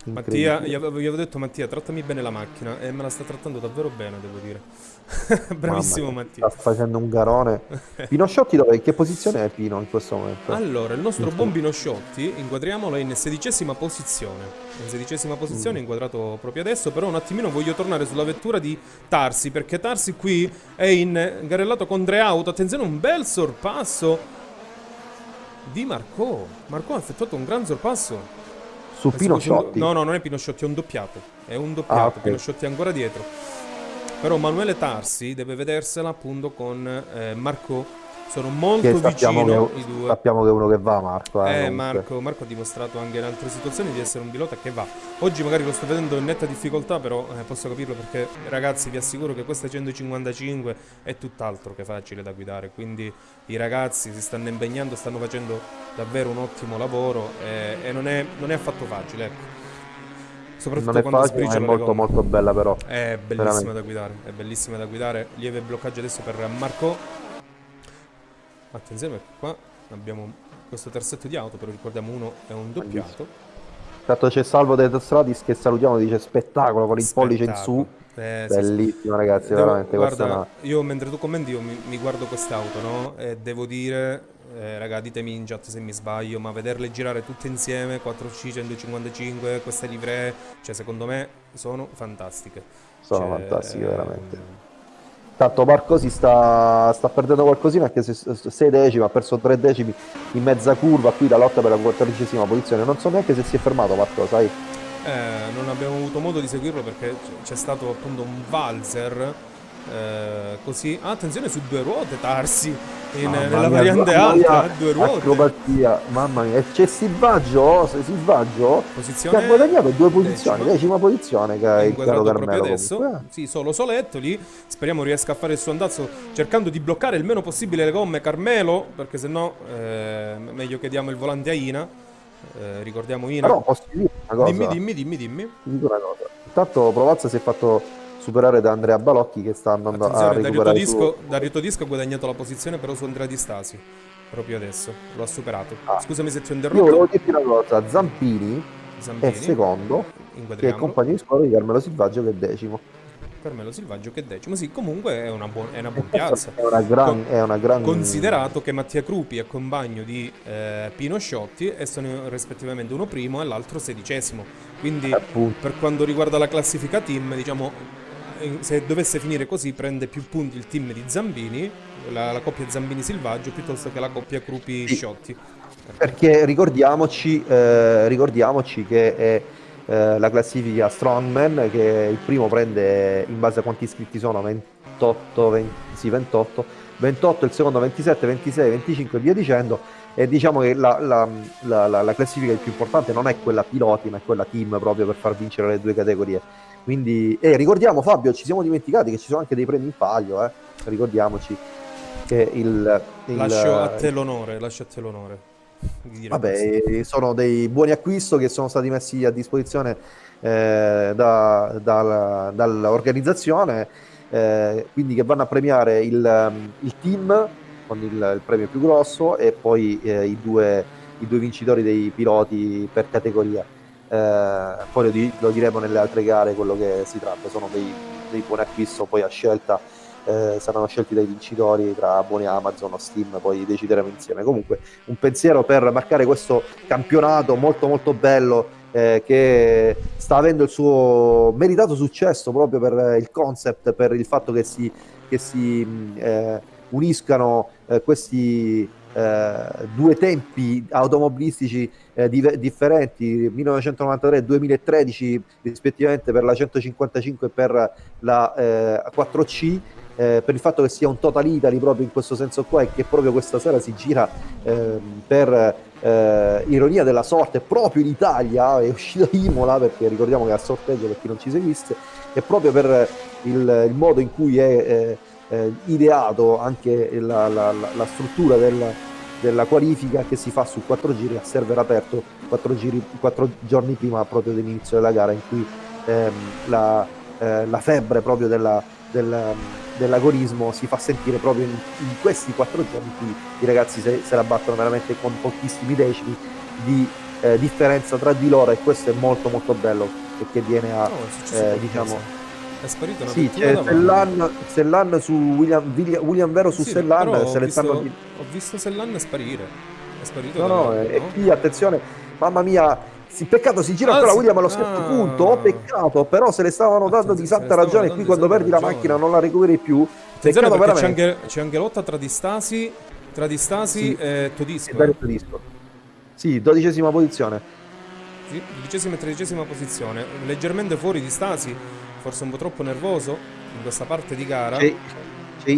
Mattia, gli avevo, gli avevo, detto Mattia, trattami bene la macchina e me la sta trattando davvero bene, devo dire. Bravissimo Mamma, Mattia. Sta facendo un garone. Pino Sciotti dove? In che posizione è Pino in questo momento? Allora, il nostro buon Pino Sciotti, inquadriamolo, è in sedicesima posizione. In sedicesima posizione, mm. inquadrato proprio adesso, però un attimino voglio tornare sulla vettura di Tarsi, perché Tarsi qui è in garellato con tre auto. Attenzione, un bel sorpasso di Marco. Marco ha effettuato un gran sorpasso su Pinosciotti? No, no, non è Pinosciotti, è un doppiato. È un doppiato, ah, okay. Pinosciotti è ancora dietro. Però Manuele Tarsi deve vedersela appunto con eh, Marco sono molto vicino che, i due. Sappiamo che è uno che va, Marco. Eh, eh Marco, Marco, ha dimostrato anche in altre situazioni di essere un pilota che va. Oggi magari lo sto vedendo in netta difficoltà, però eh, posso capirlo perché, ragazzi, vi assicuro che questa 155 è tutt'altro che facile da guidare. Quindi i ragazzi si stanno impegnando, stanno facendo davvero un ottimo lavoro e, e non, è, non, è, affatto facile. Ecco. Soprattutto non è quando facile, è molto molto bella però. È bellissima Veramente. da guidare, è bellissima da guidare. Lieve bloccaggio adesso per Marco Attenzione perché qua abbiamo questo terzetto di auto, però ricordiamo uno è un doppiato. Intanto c'è Salvo De Stradis che salutiamo, dice spettacolo con il pollice in su. Eh, Bellissimo sì, ragazzi, devo, veramente. Guarda, una... io mentre tu commenti io mi, mi guardo quest'auto, no? E devo dire, eh, raga, ditemi in chat se mi sbaglio, ma vederle girare tutte insieme, 4C 155, queste livree, cioè secondo me sono fantastiche. Sono cioè, fantastiche, veramente. Tanto Marco si sta, sta perdendo qualcosina anche se 6 decimi, ha perso 3 decimi in mezza curva, qui la lotta per la quattordicesima posizione. Non so neanche se si è fermato Marco, sai? Eh, non abbiamo avuto modo di seguirlo perché c'è stato appunto un valzer eh, così ah, attenzione su due ruote Tarsi in, nella mia, variante alta due ruote. acrobatia mamma mia c'è Silvaggio Silvaggio posizione che ha guadagnato due posizioni decima, decima posizione che è il caro Carmelo adesso. comunque. sì solo Soletto lì. Speriamo riesca a fare il suo andazzo cercando di bloccare il meno possibile le gomme. Carmelo perché se no eh, meglio che diamo il volante a Ina. Eh, ricordiamo Ina. Però posso dire una cosa? dimmi dimmi dimmi. Dimmi Ti dico una cosa. Intanto Provazza si è fatto superare da Andrea Balocchi che sta andando Attenzione, a recuperare Dario Todisco, Dario Todisco ha guadagnato la posizione però su Andrea Di Stasi proprio adesso lo ha superato. Ah. scusami se ti ho interrotto. io volevo dirti una cosa Zampini, Zampini? è secondo che è compagno di squadra di Carmelo Silvaggio che è decimo. Carmelo Silvaggio che è decimo sì comunque è una, buona, è una buona piazza. È una, gran, è una gran considerato che Mattia Crupi è compagno di eh, Pino Sciotti e sono rispettivamente uno primo e l'altro sedicesimo. Quindi Appunto. per quanto riguarda la classifica team diciamo se dovesse finire così prende più punti il team di Zambini, la, la coppia Zambini-Silvaggio, piuttosto che la coppia Crupi-Sciotti. Perché ricordiamoci, eh, ricordiamoci che è eh, la classifica Strongman, che il primo prende in base a quanti iscritti sono, 28, 20, sì, 28, 28, il secondo 27, 26, 25 e via dicendo. E diciamo che la, la, la, la classifica più importante non è quella piloti, ma è quella team proprio per far vincere le due categorie. Quindi, e ricordiamo Fabio, ci siamo dimenticati che ci sono anche dei premi in palio, eh? ricordiamoci che il, il... Lascio a te l'onore, lascio a te l'onore. Vabbè, così. sono dei buoni acquisti che sono stati messi a disposizione eh, da, da, dall'organizzazione, eh, quindi che vanno a premiare il, il team con il, il, premio più grosso e poi eh, i, due, i due vincitori dei piloti per categoria eh, poi lo, di, lo, diremo nelle altre gare quello che si tratta, sono dei, dei buoni acquisti poi a scelta eh, saranno scelti dai vincitori tra buoni Amazon o Steam, poi decideremo insieme. Comunque un pensiero per marcare questo campionato molto molto bello eh, che sta avendo il suo meritato successo proprio per il concept, per il fatto che si, che si eh, uniscano eh, questi eh, due tempi automobilistici eh, di, differenti 1993 e 2013 rispettivamente per la 155 e per la eh, 4C eh, per il fatto che sia un Total Italy proprio in questo senso qua e che proprio questa sera si gira ehm, per eh, ironia della sorte proprio in Italia è uscito Imola perché ricordiamo che al sorteggio per chi non ci seguisse e proprio per il, il modo in cui è eh, ideato anche la, la, la struttura del, della qualifica che si fa su quattro giri a server aperto quattro, giri, quattro giorni prima proprio dell'inizio della gara in cui ehm, la, eh, la, febbre proprio della, del, dell'agorismo si fa sentire proprio in, in, questi quattro giorni in cui i ragazzi se, se la battono veramente con pochissimi decimi di eh, differenza tra di loro e questo è molto molto bello perché viene a oh, eh, diciamo è sparito una sì, c'è Sellan, Sellan su William, William Vero su sì, Sellan se le stanno... ho visto Sellan sparire è sparito no no, e qui attenzione mamma mia sì, peccato si gira ah, ancora. William allo stesso ah. punto oh, peccato però se le stavano dando di santa ragione qui quando perdi ragione. la macchina non la recuperi più peccato veramente c'è anche, c'è anche lotta tra Distasi tra Distasi sì. e Todisco eh. Todisco sì dodicesima posizione sì, dodicesima e tredicesima posizione leggermente fuori di Stasi forse un po' troppo nervoso in questa parte di gara. C'è, c'è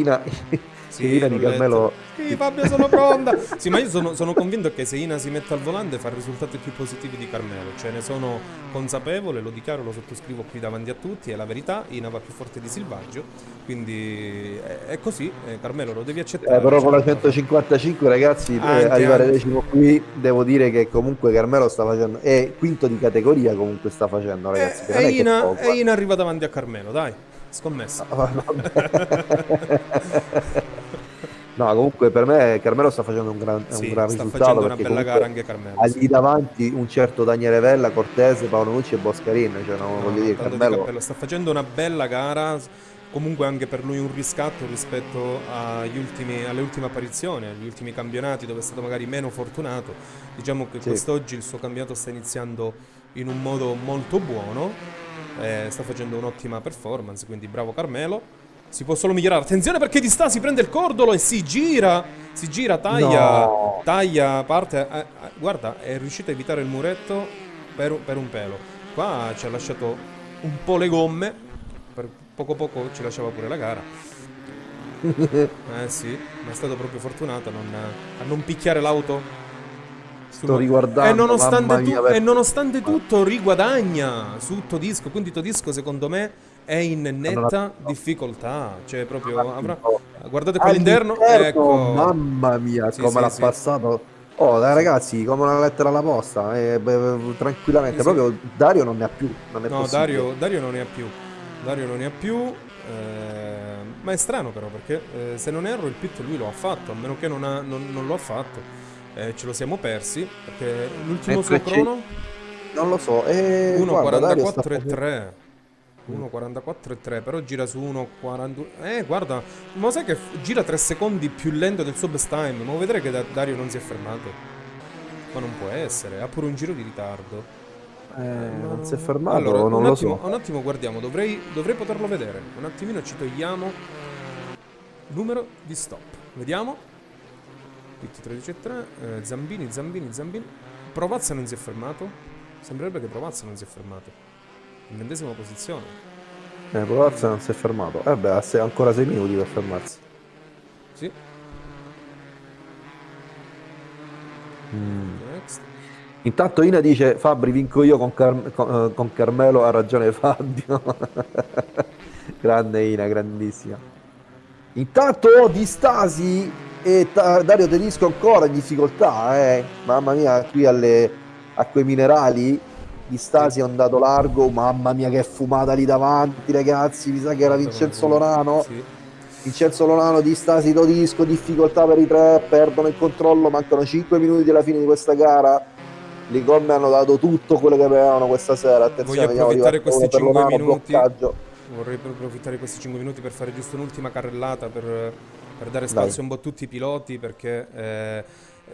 Ina, sì, Ina di Carmelo. Sì, Fabio, sono pronta. sì, ma io sono, sono, convinto che se Ina si mette al volante fa risultati più positivi di Carmelo. Cioè, ne sono consapevole, lo dichiaro, lo sottoscrivo qui davanti a tutti. È la verità. Ina va più forte di Silvaggio. Quindi è, è così. Eh, Carmelo, lo devi accettare. Eh, però con la 155, ragazzi, eh, anche, arrivare anche. decimo qui, devo dire che comunque Carmelo sta facendo. È quinto di categoria, comunque sta facendo, ragazzi. E, e Ina, poco, e Ina arriva davanti a Carmelo, dai. Scommessa. No, comunque per me Carmelo sta facendo un gran, sì, un gran sta risultato. facendo una bella gara anche Carmelo. Ha sì. davanti un certo Daniele Vella, Cortese, Paolo Nucci e Boscarin. Cioè, no, voglio dire, Carmelo... Sta facendo una bella gara, comunque anche per lui un riscatto rispetto ultimi, alle ultime apparizioni, agli ultimi campionati dove è stato magari meno fortunato. Diciamo che sì. quest'oggi il suo campionato sta iniziando in un modo molto buono, eh, sta facendo un'ottima performance, quindi bravo Carmelo. Si può solo migliorare. Attenzione perché di sta si prende il cordolo e si gira. Si gira, taglia. No. Taglia, parte. Eh, eh, guarda, è riuscito a evitare il muretto per, per, un pelo. Qua ci ha lasciato un po' le gomme. Per poco poco ci lasciava pure la gara. eh sì, ma è stato proprio fortunato a non, a non picchiare l'auto Sto riguardando. E nonostante, tu, e nonostante tutto riguadagna su Todisco. Quindi Todisco secondo me è in netta difficoltà. Cioè, proprio avrà... Guardate qua all'interno. Ecco. Mamma mia, sì, come sì, l'ha sì. passato. Oh, dai, ragazzi, come una lettera alla posta, eh, beh, tranquillamente. Proprio Dario non ne ha più. Non no, Dario, Dario, non ne ha più. Dario non ne ha più. Eh, ma è strano, però, perché eh, se non erro, il pit lui lo ha fatto. A meno che non, ha, non, non lo ha fatto. Eh, ce lo siamo persi. Perché l'ultimo suo crono. Non lo so. Eh, 1.44 e 3. 1.44 e 3 però gira su 1.42 eh guarda ma sai che gira 3 secondi più lento del suo best time ma vedere che Dario non si è fermato ma non può essere ha pure un giro di ritardo Eh, non si è fermato, allora, non un lo attimo, so. Un attimo guardiamo, dovrei, dovrei poterlo vedere. Un attimino ci togliamo numero di stop. Vediamo. Pitti 13 e 3, eh, Zambini, Zambini, Zambini. Provazza non si è fermato. Sembrerebbe che Provazza non si è fermato. In ventesima posizione. Eh, Provazza non si è fermato. Eh beh, ha ancora 6 minuti per fermarsi. Sì. Mm. Intanto Ina dice Fabri vinco io con, Car- con, eh, con Carmelo, ha ragione Fabio. Grande Ina, grandissima. Intanto di Stasi e Dario Tedesco ancora in difficoltà, eh. Mamma mia, qui alle, a quei minerali di Stasi è andato largo, mamma mia che fumata lì davanti ragazzi, mi sa che era Vincenzo Lorano. Sì. Vincenzo Lorano di Stasi Todisco, difficoltà per i tre, perdono il controllo, mancano 5 minuti alla fine di questa gara le gomme hanno dato tutto quello che avevano questa sera. Attenzione, Voglio approfittare questi 5 minuti. Bloccaggio. Vorrei approfittare questi 5 minuti per fare giusto un'ultima carrellata per, per dare spazio Dai. un po' a tutti i piloti perché eh,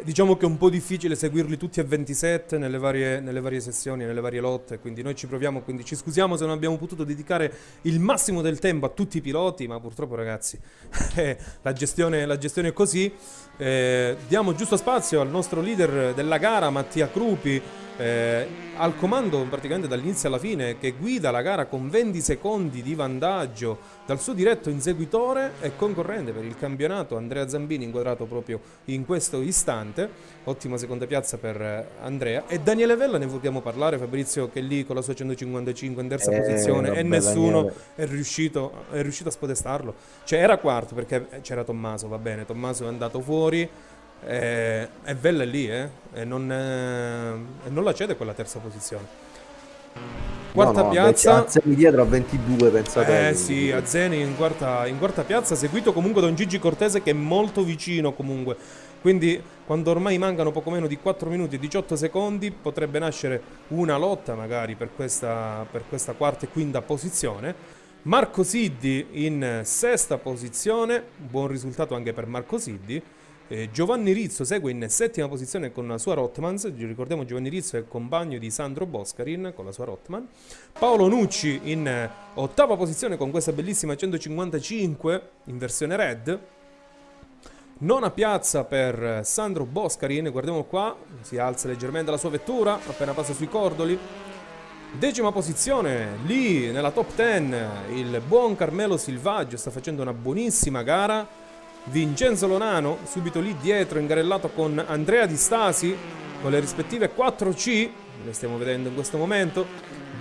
diciamo che è un po' difficile seguirli tutti a 27 nelle varie, nelle varie, sessioni, nelle varie lotte, quindi noi ci proviamo, quindi ci scusiamo se non abbiamo potuto dedicare il massimo del tempo a tutti i piloti, ma purtroppo ragazzi eh, la, gestione, la, gestione, è così. Eh, diamo giusto spazio al nostro leader della gara, Mattia Crupi, eh, al comando praticamente dall'inizio alla fine che guida la gara con 20 secondi di vantaggio dal suo diretto inseguitore e concorrente per il campionato Andrea Zambini inquadrato proprio in questo istante. Ottima seconda piazza per eh, Andrea. E Daniele Vella ne vogliamo parlare. Fabrizio che lì con la sua 155 in terza eh, posizione vabbè, e nessuno è riuscito, è riuscito a spodestarlo. Cioè era quarto perché c'era Tommaso va bene. Tommaso è andato fuori e, e Vella è lì, eh? E non, eh, e non la cede quella terza posizione. Quarta no, no, piazza. Azzeni dietro a 22, pensate. Eh sì, Azzeni in quarta, in quarta piazza, seguito comunque da un Gigi Cortese che è molto vicino comunque. Quindi quando ormai mancano poco meno di 4 minuti e 18 secondi potrebbe nascere una lotta magari per questa, per questa quarta e quinta posizione. Marco Siddi in sesta posizione, buon risultato anche per Marco Siddi. Eh, Giovanni Rizzo segue in settima posizione con la sua Rotmans, ricordiamo Giovanni Rizzo è compagno di Sandro Boscarin con la sua Rotman. Paolo Nucci in eh, ottava posizione con questa bellissima 155 in versione red. Nona piazza per Sandro Boscarin, guardiamo qua, si alza leggermente la sua vettura appena passa sui cordoli. Decima posizione, lì nella top 10 il buon Carmelo Silvaggio sta facendo una buonissima gara Vincenzo Lonano subito lì dietro ingarellato con Andrea Di Stasi con le rispettive 4C le stiamo vedendo in questo momento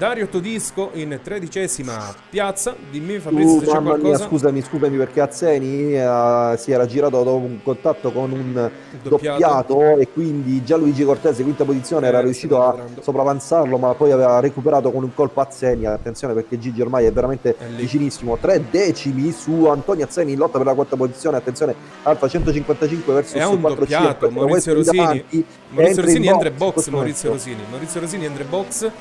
Dario Todisco in tredicesima piazza. Dimmi Fabrizio uh, se c'è qualcosa. Mia, scusami, scusami perché Azzeni uh, si era girato dopo un contatto con un doppiato, doppiato e quindi Gianluigi Cortese, quinta posizione, eh, era riuscito a sopravanzarlo ma poi aveva recuperato con un colpo Azzeni. Attenzione perché Gigi ormai è veramente è vicinissimo. Tre decimi su Antonio Azzeni in lotta per la quarta posizione. Attenzione, Alfa 155 verso il 400. Maurizio Rosini, Maurizio Rosini entra in box. Maurizio Rosini, Maurizio Rosini entra in box.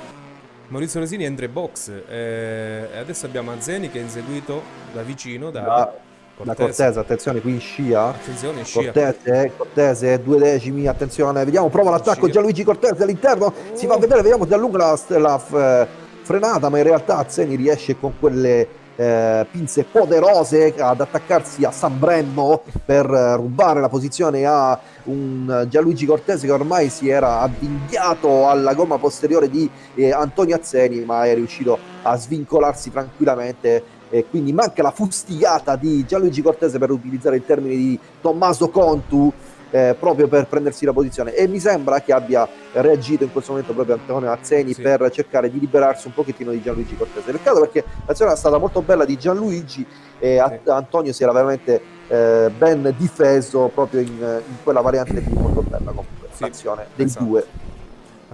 Maurizio Rosini entra in box eh, e adesso abbiamo Azzeni che è inseguito da vicino da, da Cortese. Da Cortese, attenzione qui in scia. Attenzione, scia. Cortese, Cortese, due decimi, attenzione, vediamo, prova l'attacco Gianluigi Cortese all'interno, oh. si va a vedere, vediamo da lunga la, la, la frenata, ma in realtà Azzeni riesce con quelle eh, pinze poderose ad attaccarsi a San Bremmo per eh, rubare la posizione a un Gianluigi Cortese che ormai si era avvinghiato alla gomma posteriore di eh, Antonio Azzeni ma è riuscito a svincolarsi tranquillamente. E quindi manca la fustigata di Gianluigi Cortese per utilizzare il termine di Tommaso Contu eh, proprio per prendersi la posizione e mi sembra che abbia reagito in questo momento proprio Antonio Azzeni sì. per cercare di liberarsi un pochettino di Gianluigi Cortese. Peccato perché l'azione è stata molto bella di Gianluigi e sì. Antonio si era veramente eh, ben difeso proprio in, in, quella variante lì molto bella comunque sì. l'azione dei esatto. due.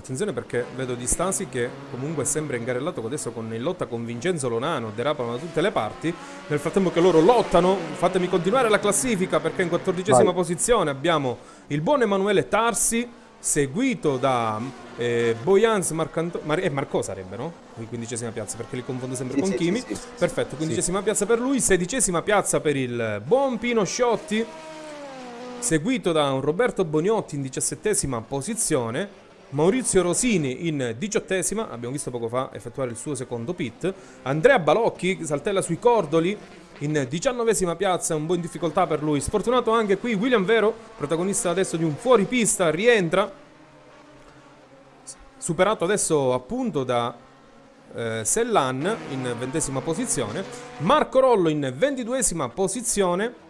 Attenzione perché vedo Di Stasi che comunque sembra ingarellato adesso con, in lotta con Vincenzo Lonano, derapano da tutte le parti. Nel frattempo che loro lottano, fatemi continuare la classifica perché in quattordicesima posizione abbiamo il buon Emanuele Tarsi, seguito da eh, Boyans Marcanto- Mar- e Marco sarebbe, no? In quindicesima piazza perché li confondo sempre sì, con sì, Kimi. Sì, Perfetto, quindicesima piazza per lui, sedicesima piazza per il buon Pino Sciotti, seguito da un Roberto Boniotti in diciassettesima posizione Maurizio Rosini in diciottesima, abbiamo visto poco fa effettuare il suo secondo pit. Andrea Balocchi saltella sui cordoli in diciannovesima piazza, un po' in difficoltà per lui. Sfortunato anche qui William Vero, protagonista adesso di un fuoripista, rientra. Superato adesso appunto da eh, Sellan in ventesima posizione. Marco Rollo in ventiduesima posizione.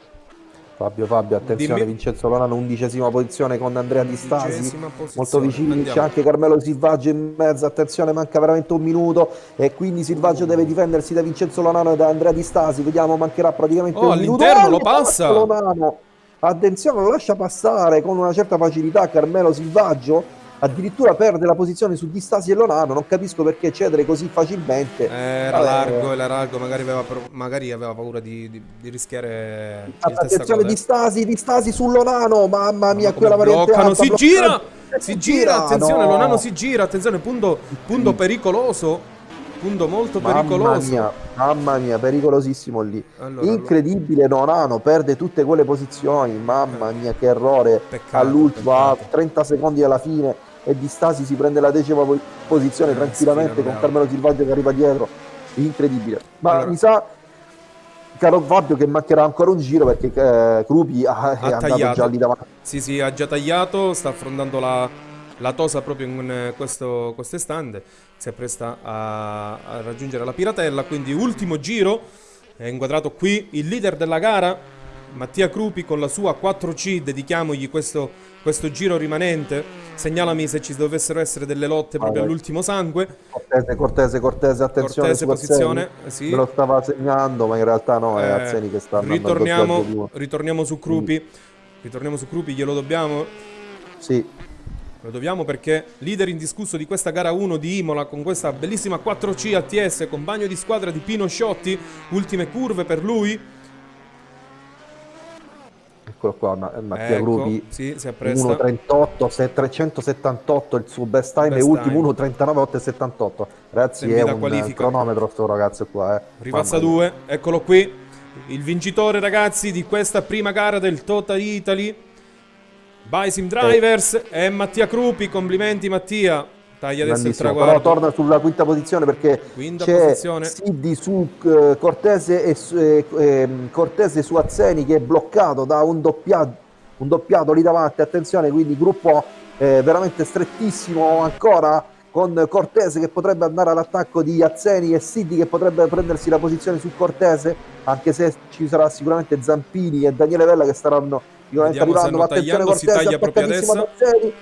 Fabio Fabio, attenzione, Dimmi... Vincenzo Lonano, undicesima posizione con Andrea Di Stasi, molto vicini, c'è anche Carmelo Silvaggio in mezzo, attenzione, manca veramente un minuto e quindi Silvaggio deve difendersi da Vincenzo Lonano e da Andrea Di Stasi, vediamo, mancherà praticamente oh, un minuto. all'interno lo passa! Lonano. Attenzione, lo lascia passare con una certa facilità Carmelo Silvaggio addirittura perde la posizione su Distasi e Lonano, non capisco perché cedere così facilmente. Era largo, era largo, magari aveva, magari aveva paura di, di, di rischiare Attenzione Distasi, Distasi su Lonano, mamma mia, quella variante alta, si gira, si gira, attenzione, no. Lonano si gira, attenzione, punto, punto pericoloso. Punto molto mamma pericoloso. Mia, mamma mia, pericolosissimo lì. Allora, Incredibile, Nonano perde tutte quelle posizioni. Mamma mia, che errore. All'ultimo, a 30 secondi alla fine e Di Stasi si prende la decima posizione eh, tranquillamente con Carmelo Silvaggio che arriva dietro incredibile ma allora. mi sa caro Fabio che mancherà ancora un giro perché eh, Crupi ha, ha è andato già lì davanti sì sì ha già tagliato sta affrontando la, la tosa proprio in questo quest'estante si appresta a, a raggiungere la piratella quindi ultimo giro è inquadrato qui il leader della gara Mattia Crupi con la sua 4C dedichiamogli questo, questo giro rimanente Segnalami se ci dovessero essere delle lotte proprio allora. all'ultimo sangue. Cortese, Cortese, Cortese, attenzione. Cortese, posizione. Sì. Me lo stava segnando, ma in realtà no, è eh, Azzeni che sta ritorniamo, ritorniamo su Crupi. Mm. Ritorniamo su Crupi, glielo dobbiamo? Sì. Lo dobbiamo perché leader indiscusso di questa gara 1 di Imola con questa bellissima 4C ATS, compagno di squadra di Pino Sciotti, ultime curve per lui eccolo qua, Mattia ecco, Gruppi, sì, 1.38, 378 il suo best time best e ultimo 1.39.878. Ragazzi è un qualifica. cronometro sto ragazzo qua. Eh. Ripassa 2, eccolo qui. Il vincitore ragazzi di questa prima gara del Total Italy. Bisim Drivers eh. è Mattia Crupi, complimenti Mattia. Taglia adesso il traguardo. Però torna sulla quinta posizione perché c'è. Siddi su uh, Cortese e eh, eh, Cortese su Azzeni che è bloccato da un doppiato, un doppiato lì davanti. Attenzione, quindi gruppo eh, veramente strettissimo ancora con Cortese che potrebbe andare all'attacco di Azzeni e Siddi che potrebbe prendersi la posizione su Cortese, anche se ci sarà sicuramente Zampini e Daniele Vella che staranno sicuramente arrivando. Ma attenzione Cortese, proprio adesso. Azzeni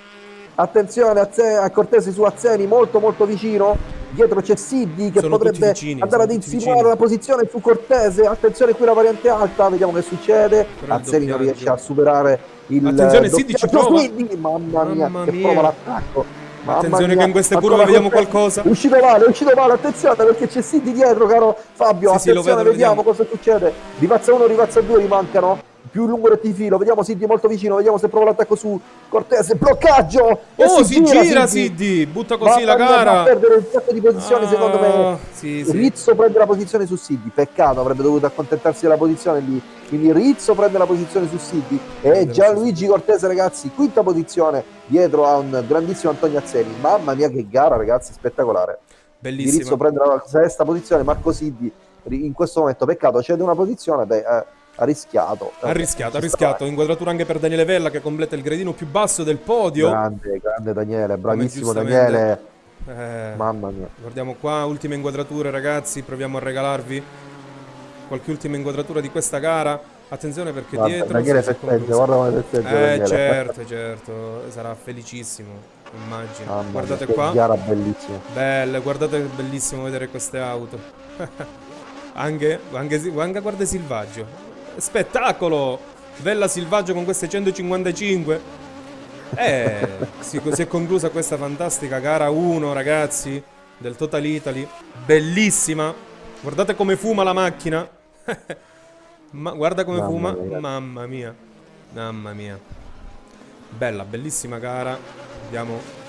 attenzione a, Cortesi su Azzeni molto molto vicino dietro c'è Siddi che sono potrebbe vicini, andare ad insinuare la posizione su Cortese attenzione qui la variante alta vediamo che succede Azzeni non riesce a superare il attenzione Siddi ci prova Siddi, mamma mia mamma che mia. prova l'attacco Attenzione mia. che in queste curve vediamo qualcosa. È uscito male, è uscito male, attenzione perché c'è Siddi dietro, caro Fabio. Sì, attenzione, sì, vedo, vediamo, vediamo cosa succede. Rivazza 1, rivazza 2, rimancano più lungo del filo, vediamo Siddi molto vicino, vediamo se prova l'attacco su Cortese, bloccaggio! Oh, si, si, gira, gira Siddi, butta così la gara! Va a perdere un sacco di posizioni, ah, secondo me. Sì, sì. Rizzo prende la posizione su Siddi, peccato, avrebbe dovuto accontentarsi della posizione lì. Quindi Rizzo prende la posizione su Siddi e Gianluigi Cortese, ragazzi, quinta posizione dietro a un grandissimo Antonio Azzeni. Mamma mia che gara, ragazzi, spettacolare. Bellissimo. Rizzo prende la sesta posizione, Marco Siddi in questo momento, peccato, cede una posizione, beh... Eh, ha rischiato. Ha rischiato, ha rischiato. Inquadratura anche per Daniele Vella che completa il gradino più basso del podio. Grande, grande Daniele, bravissimo Daniele. Eh, Mamma mia. Guardiamo qua, ultime inquadrature ragazzi, proviamo a regalarvi qualche ultima inquadratura di questa gara. Attenzione perché guarda, dietro... Daniele festeggia, guarda come festeggia Eh Daniele. certo, certo, sarà felicissimo, immagino. Mamma guardate mia, qua. Gara bellissima. Belle, guardate che bellissimo vedere queste auto. anche, anche, anche guarda Silvaggio spettacolo! Bella Silvaggio con queste 155. Eh, si, si è conclusa questa fantastica gara 1, ragazzi, del Total Italy. Bellissima. Guardate come fuma la macchina. Ma guarda come Mamma fuma. Mia. Mamma mia. Mamma mia. Bella, bellissima gara. Vediamo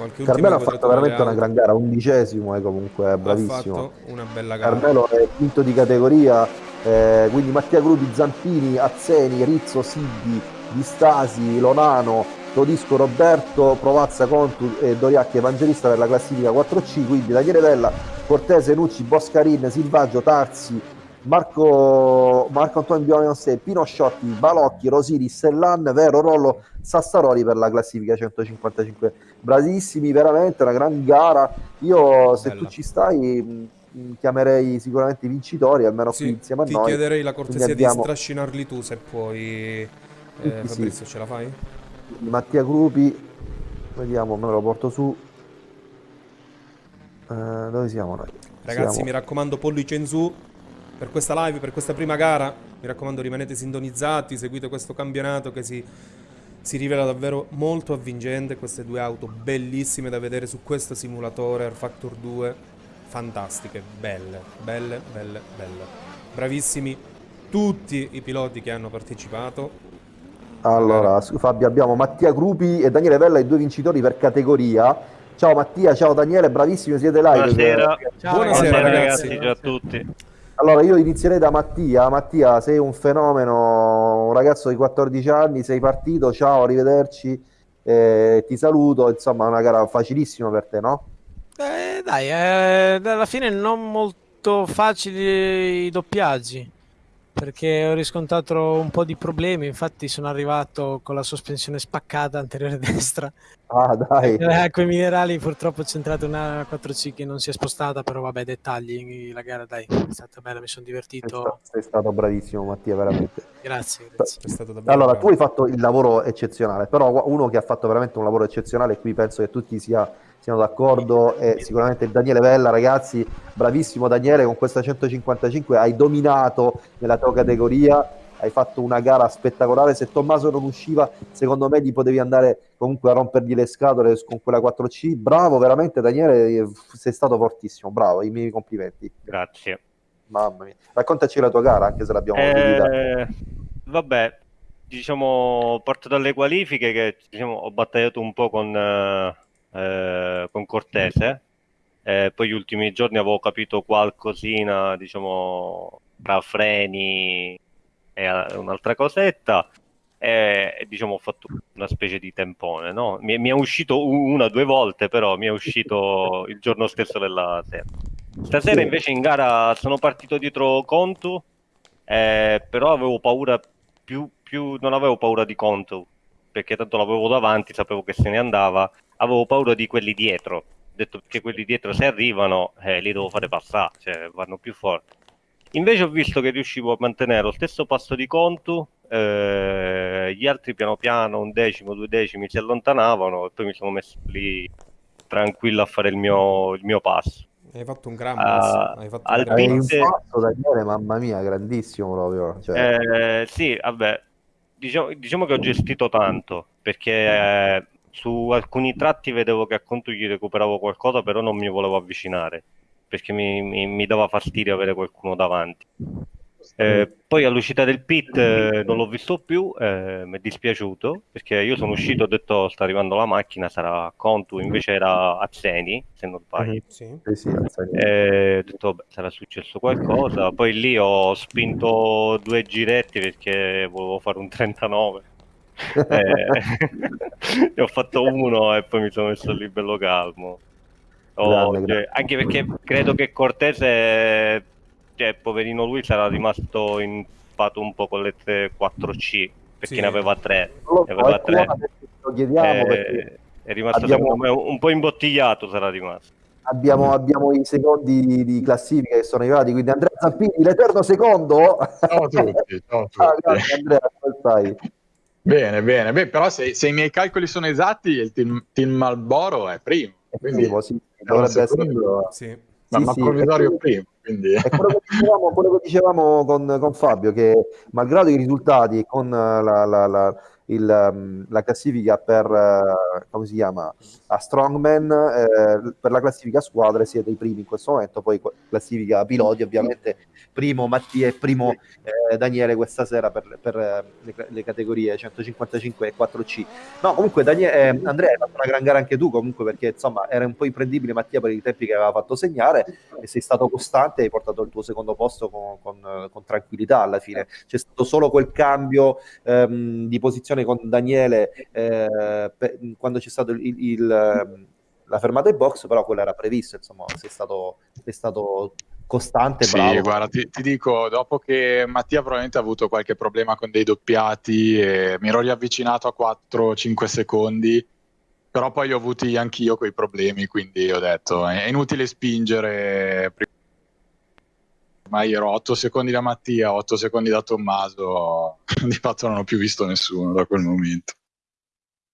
qualche Carmelo ha fatto veramente una gran gara, undicesimo, è comunque bravissimo. Ha fatto una bella gara. Carmelo è quinto di categoria, eh, quindi Mattia Crudi, Zampini, Azzeni, Rizzo, Siddi, Di Stasi, Lonano, Todisco Roberto, Provazza Contu e Doriacchi Evangelista per la classifica 4C, quindi Daniele Vella, Cortese, Nucci, Boscarin, Silvaggio, Tarsi, Marco, Marco Antonio Bionose, Pino Sciotti, Balocchi, Rosini, Stellan, Vero, Rollo, Sassaroli per la classifica 155. Bravissimi, veramente una gran gara. Io se Bella. tu ci stai chiamerei sicuramente i vincitori, almeno sì, qui insieme a ti noi. Ti chiederei la cortesia abbiamo... di strascinarli tu se puoi. Eh, Fabrizio, sì. ce la fai? Mattia Gruppi, vediamo, me lo porto su. Eh, dove siamo noi? Ragazzi, siamo... mi raccomando, pollice in su per questa live, per questa prima gara. Mi raccomando, rimanete sintonizzati, seguite questo campionato che si, si rivela davvero molto avvincente. Queste due auto bellissime da vedere su questo simulatore Air Factor 2. Fantastiche, belle, belle, belle, belle. Bravissimi tutti i piloti che hanno partecipato. Allora, Fabio, abbiamo Mattia Grupi e Daniele Vella, i due vincitori per categoria. Ciao Mattia, ciao Daniele, bravissimi, siete live. Buonasera, ciao, buonasera ragazzi. ragazzi. Ciao a tutti. Allora io inizierei da Mattia. Mattia, sei un fenomeno, un ragazzo di 14 anni, sei partito, ciao, arrivederci, eh, ti saluto, insomma è una gara facilissima per te, no? Eh, dai, eh, alla fine non molto facili i doppiaggi perché ho riscontrato un po' di problemi, infatti sono arrivato con la sospensione spaccata anteriore destra. Ah, dai. Ecco, i minerali purtroppo ho centrato una 4C che non si è spostata, però vabbè, dettagli, la gara dai, è stata bella, mi sono divertito. Sei stato, sei stato bravissimo Mattia, veramente. Grazie, grazie. allora, tu hai fatto il lavoro eccezionale, però uno che ha fatto veramente un lavoro eccezionale, qui penso che tutti sia siamo d'accordo e sicuramente Daniele Vella ragazzi bravissimo Daniele con questa 155 hai dominato nella tua categoria hai fatto una gara spettacolare. Se Tommaso non usciva secondo me gli potevi andare comunque a rompergli le scatole con quella 4C bravo veramente Daniele sei stato fortissimo bravo i miei complimenti. Grazie. Mamma mia. Raccontaci la tua gara anche se l'abbiamo eh, vabbè diciamo parto dalle qualifiche che diciamo, ho battagliato un po' con uh eh, con Cortese. Eh, poi gli ultimi giorni avevo capito qualcosina, diciamo, tra freni e un'altra cosetta. E diciamo ho fatto una specie di tempone, no? mi, mi, è uscito una o due volte, però mi è uscito il giorno stesso della sera. Stasera invece in gara sono partito dietro Contu, eh, però avevo paura più, più, non avevo paura di Contu, perché tanto l'avevo davanti, sapevo che se ne andava avevo paura di quelli dietro. Ho detto che quelli dietro se arrivano eh, li devo fare passare, cioè vanno più forti. Invece ho visto che riuscivo a mantenere lo stesso passo di Contu, eh, gli altri piano piano, un decimo, due decimi si allontanavano e poi mi sono messo lì tranquillo a fare il mio, il mio passo. Hai fatto un gran passo. Uh, hai fatto un, gran passo. un passo Daniele, mamma mia, grandissimo proprio. Cioè... Eh, sì, vabbè, diciamo, diciamo, che ho gestito tanto perché eh, su alcuni tratti vedevo che a conto gli recuperavo qualcosa, però non mi volevo avvicinare perché mi, mi, mi dava fastidio avere qualcuno davanti. Eh, poi all'uscita del pit eh, non l'ho visto più, eh, mi è dispiaciuto perché io sono uscito, ho detto sta arrivando la macchina, sarà Contu, invece era Azzeni, se non sbaglio. Mhm, sì. Sì, eh, ho detto vabbè, sarà successo qualcosa, poi lì ho spinto due giretti perché volevo fare un 39 eh, ho fatto uno e poi mi sono messo lì bello calmo. Oh, grande, cioè, anche perché credo che Cortese, cioè, poverino lui, sarà rimasto impatto un po' con le 4C perché sì. ne aveva tre. Ne aveva tre. Lo chiediamo eh, è rimasto abbiamo... me un po' imbottigliato sarà rimasto. Abbiamo, abbiamo, i secondi di, di, classifica che sono arrivati, quindi Andrea Zampini, l'eterno secondo. Ciao a tutti, ciao a tutti. Ah, grazie, Andrea, come stai? Bene, bene, beh, però se, se, i miei calcoli sono esatti, il team, team Malboro è primo. Quindi primo, sì, dovrebbe essere... Sì. Ma, sì, ma sì, provvisorio primo. Quindi... È quello che dicevamo, quello che dicevamo con, con, Fabio, che malgrado i risultati con la, la, la, il, mm, la classifica per, uh, come si chiama, a Strongman, eh, per la classifica squadre siete i primi in questo momento, poi classifica piloti ovviamente, primo Mattia e primo eh, Daniele questa sera per, per eh, le, le, categorie 155 e 4C. No, comunque Daniele, eh, Andrea hai fatto una gran gara anche tu comunque perché insomma era un po' imprendibile Mattia per i tempi che aveva fatto segnare e sei stato costante hai portato il tuo secondo posto con, con, con tranquillità alla fine. C'è stato solo quel cambio ehm, di posizione discussione con Daniele eh, per, quando c'è stato il, il, la fermata in box, però quello era previsto, insomma, sei stato, sei stato costante, sì, bravo. guarda, ti, ti, dico, dopo che Mattia probabilmente ha avuto qualche problema con dei doppiati, e mi ero riavvicinato a 4-5 secondi, però poi ho avuti anch'io quei problemi, quindi ho detto, è inutile spingere ma io ero 8 secondi da Mattia, 8 secondi da Tommaso, di fatto non ho più visto nessuno da quel momento.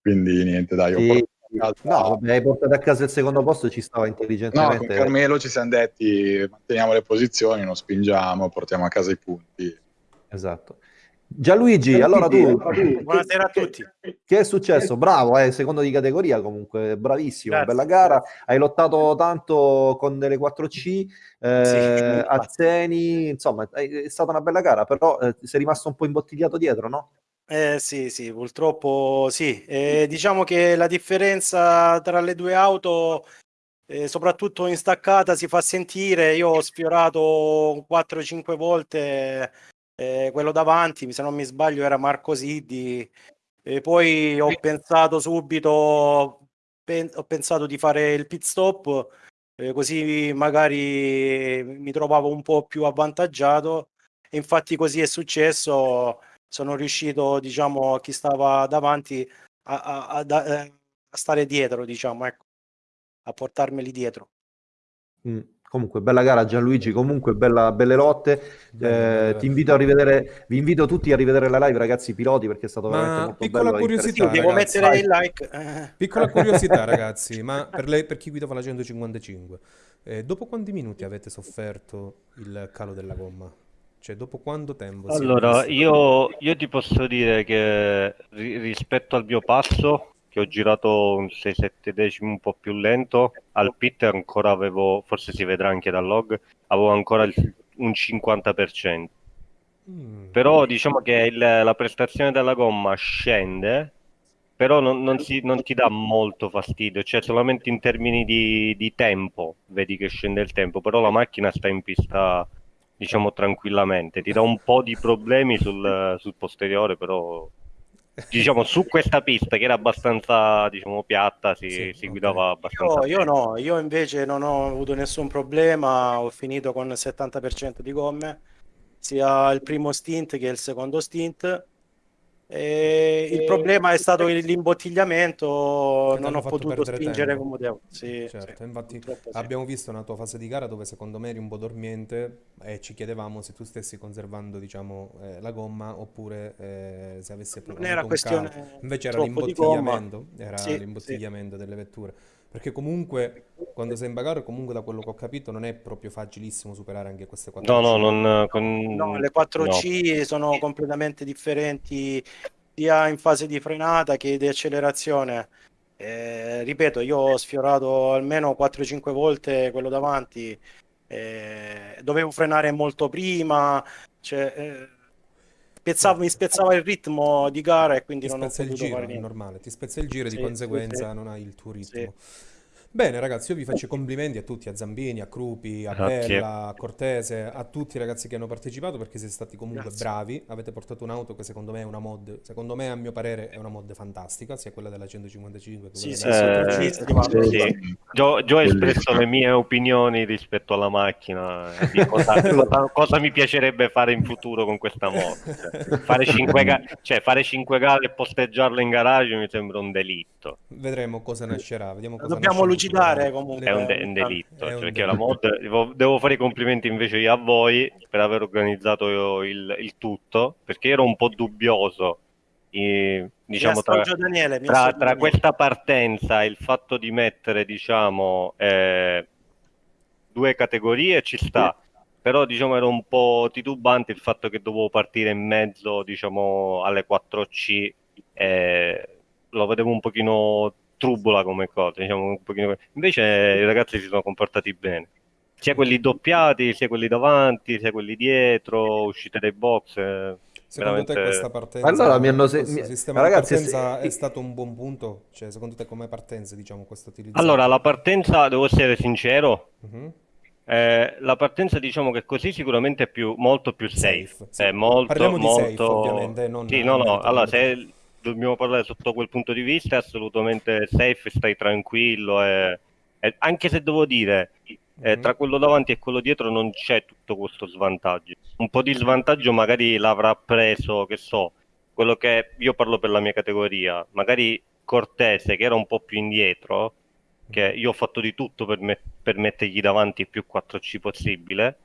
Quindi niente, dai, ho sì. No, vabbè, hai portato a casa il secondo posto, ci stava intelligentemente. No, con Carmelo ci siamo detti, manteniamo le posizioni, non spingiamo, portiamo a casa i punti. Esatto. Gianluigi, allora tu, buonasera a tutti. Che, che è successo? Bravo, eh, secondo di categoria comunque, bravissimo, Grazie. bella gara. Hai lottato tanto con delle 4C, eh, sì, Azzeni, insomma, è stata una bella gara, però eh, sei rimasto un po' imbottigliato dietro, no? Eh, sì, sì, purtroppo sì. Eh, diciamo che la differenza tra le due auto, eh, soprattutto in staccata, si fa sentire. Io ho sfiorato 4-5 volte eh, quello davanti, se non mi sbaglio era Marco Siddi, e poi ho pensato subito, pen- ho pensato di fare il pit stop, eh, così magari mi trovavo un po' più avvantaggiato, e infatti così è successo, sono riuscito, diciamo, a chi stava davanti a, a, a, a stare dietro, diciamo, ecco, a portarmeli dietro. Mm. Comunque, bella gara Gianluigi, comunque bella, belle lotte. Eh, ti invito a rivedere, vi invito tutti a rivedere la live, ragazzi piloti, perché è stato ma veramente molto piccola bello. Curiosità, devo mettere il like. Eh. Piccola curiosità, ragazzi, ma per, lei, per chi guidava la 155, eh, dopo quanti minuti avete sofferto il calo della gomma? Cioè, dopo quanto tempo? Allora, io, io, ti posso dire che rispetto al mio passo, che ho girato un 6-7 decimi un po' più lento, al pit ancora avevo, forse si vedrà anche dal log, avevo ancora il, un 50%. Mm. Però diciamo che il, la prestazione della gomma scende, però non, non, si, non, ti dà molto fastidio, cioè solamente in termini di, di, tempo vedi che scende il tempo, però la macchina sta in pista diciamo tranquillamente, ti dà un po' di problemi sul, sul posteriore, però diciamo su questa pista che era abbastanza diciamo piatta si, sì, si guidava okay. abbastanza io, io, no io invece non ho avuto nessun problema ho finito con il 70% di gomme sia il primo stint che il secondo stint e il problema è stato l'imbottigliamento, non ho potuto spingere tempo. come devo. Sì, certo, sì, infatti abbiamo visto una tua fase di gara dove secondo me eri un po' dormiente e ci chiedevamo se tu stessi conservando diciamo, eh, la gomma oppure eh, se avessi non era questione Invece era l'imbottigliamento, era sì, l'imbottigliamento delle vetture. Perché comunque quando sei in bagarre, comunque da quello che ho capito, non è proprio facilissimo superare anche queste 4C. No, no, non, con... no le 4C no. sono completamente differenti sia in fase di frenata che di accelerazione. Eh, ripeto, io ho sfiorato almeno 4-5 volte quello davanti, eh, dovevo frenare molto prima, cioè, eh, spezzavo, mi spezzava il ritmo di gara e quindi ti non ho potuto il giro, fare niente. È normale, ti spezza il giro e sì, di conseguenza sì. non hai il tuo ritmo. Sì. Bene ragazzi, io vi faccio i complimenti a tutti, a Zambini, a Crupi, a Grazie. Bella, a Cortese, a tutti i ragazzi che hanno partecipato perché siete stati comunque Grazie. bravi, avete portato un'auto che secondo me è una mod, secondo me a mio parere è una mod fantastica, sia quella della 155 che sì, quella sì, della sì, sì. Gio, Gio ha espresso le mie opinioni rispetto alla macchina, di cosa, cosa, cosa, mi piacerebbe fare in futuro con questa mod. Cioè, fare 5 ga- cioè, fare 5 gare e posteggiarle in garage mi sembra un delitto. Vedremo cosa nascerà, vediamo cosa Dobbiamo nascerà lucidare comunque. È un, de- un delitto, è un perché delitto. la mod, devo, devo, fare i complimenti invece io a voi per aver organizzato il, il tutto, perché ero un po' dubbioso. E, diciamo, tra, Daniele, tra, tra questa partenza e il fatto di mettere diciamo eh, due categorie ci sta però diciamo era un po' titubante il fatto che dovevo partire in mezzo diciamo alle 4C eh, lo vedevo un pochino trubola come cosa, diciamo un pochino... invece i ragazzi si sono comportati bene, sia quelli doppiati, sia quelli davanti, sia quelli dietro, uscite dai box. Eh, secondo veramente... te questa partenza, allora, mi hanno se... sistema ragazzi, partenza se... è stato un buon punto? Cioè, secondo te come partenza, diciamo, questo utilizzo? Allora, la partenza, devo essere sincero, uh-huh. eh, la partenza diciamo che così sicuramente è più, molto più safe. safe sì. È molto, Parliamo molto... di safe, ovviamente. Non sì, no, no, allora se dobbiamo parlare sotto quel punto di vista, è assolutamente safe, stai tranquillo. E, e anche se devo dire, eh, tra quello davanti e quello dietro non c'è tutto questo svantaggio. Un po' di svantaggio magari l'avrà preso, che so, quello che io parlo per la mia categoria, magari Cortese che era un po' più indietro, che io ho fatto di tutto per, me- per mettergli davanti il più 4C possibile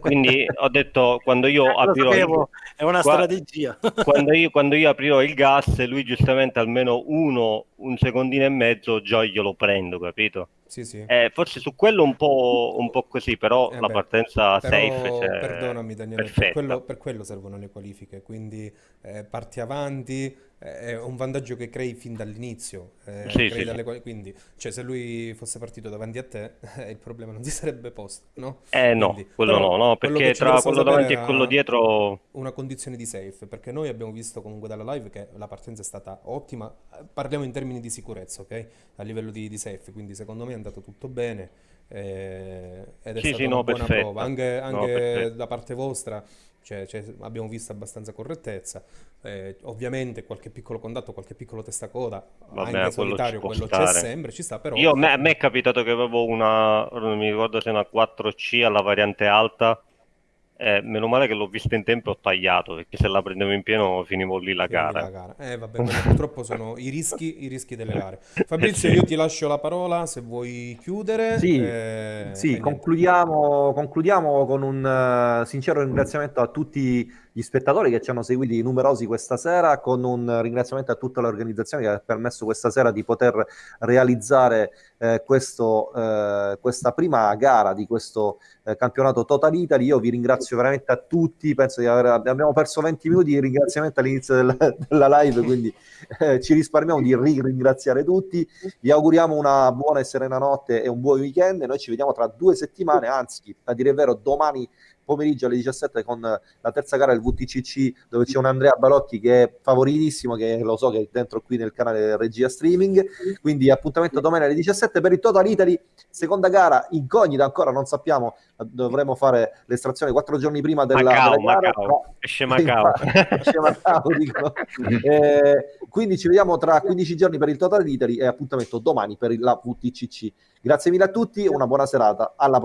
quindi ho detto quando io aprirò il... è una qua... strategia. quando, io, quando io aprirò il gas lui giustamente almeno uno un secondino e mezzo già glielo prendo capito? Sì, sì. Eh, forse su quello un po', un po così, però eh la beh, partenza però, safe cioè, Perdonami Daniele, per quello, per quello, servono le qualifiche, quindi eh, parti avanti, è un vantaggio che crei fin dall'inizio. Eh, sì, sì, dalle, quindi, cioè, se lui fosse partito davanti a te, eh, il problema non si sarebbe posto, no? Eh no, quindi, quello no, no, perché tra quello davanti e quello dietro... Una condizione di safe, perché noi abbiamo visto comunque dalla live che la partenza è stata ottima, parliamo in termini di sicurezza, ok? A livello di, di safe, quindi secondo me è andato tutto bene. Eh, ed è sì, stata sì, una no, buona perfetto. prova anche, anche no, da parte vostra cioè, cioè, abbiamo visto abbastanza correttezza. Eh, ovviamente qualche piccolo contatto, qualche piccolo testacoda, Vabbè, anche solitario, quello stare. c'è sempre, ci sta, però... Io, a, me, a me è capitato che avevo una, non mi ricordo se una 4C alla variante alta, eh, meno male che l'ho vista in tempo e ho tagliato, perché se la prendevo in pieno finivo lì la gara. La gara. Eh vabbè, purtroppo sono i rischi, i rischi delle gare. Fabrizio, io ti lascio la parola se vuoi chiudere. Sì, eh, sì concludiamo, concludiamo, con un uh, sincero ringraziamento a tutti gli spettatori che ci hanno seguiti numerosi questa sera, con un ringraziamento a tutta l'organizzazione che ha permesso questa sera di poter realizzare eh, questo, eh, questa prima gara di questo eh, campionato Total Italy. Io vi ringrazio veramente a tutti, penso di aver, abbiamo perso 20 minuti di ringraziamento all'inizio della, della live, quindi eh, ci risparmiamo di ringraziare tutti. Vi auguriamo una buona e serena notte e un buon weekend. Noi ci vediamo tra due settimane, anzi, a dire il vero, domani pomeriggio alle 17 con la terza gara del VTCC dove c'è un Andrea Balocchi che è favoritissimo, che lo so che è dentro qui nel canale Regia Streaming, quindi appuntamento domani alle 17 per il Total Italy, seconda gara incognita ancora, non sappiamo, dovremo fare l'estrazione quattro giorni prima della, Macao, della gara. Esce Macao. Esce dico. eh, quindi ci vediamo tra 15 giorni per il Total Italy e appuntamento domani per la VTCC. Grazie mille a tutti, una buona serata, alla prossima.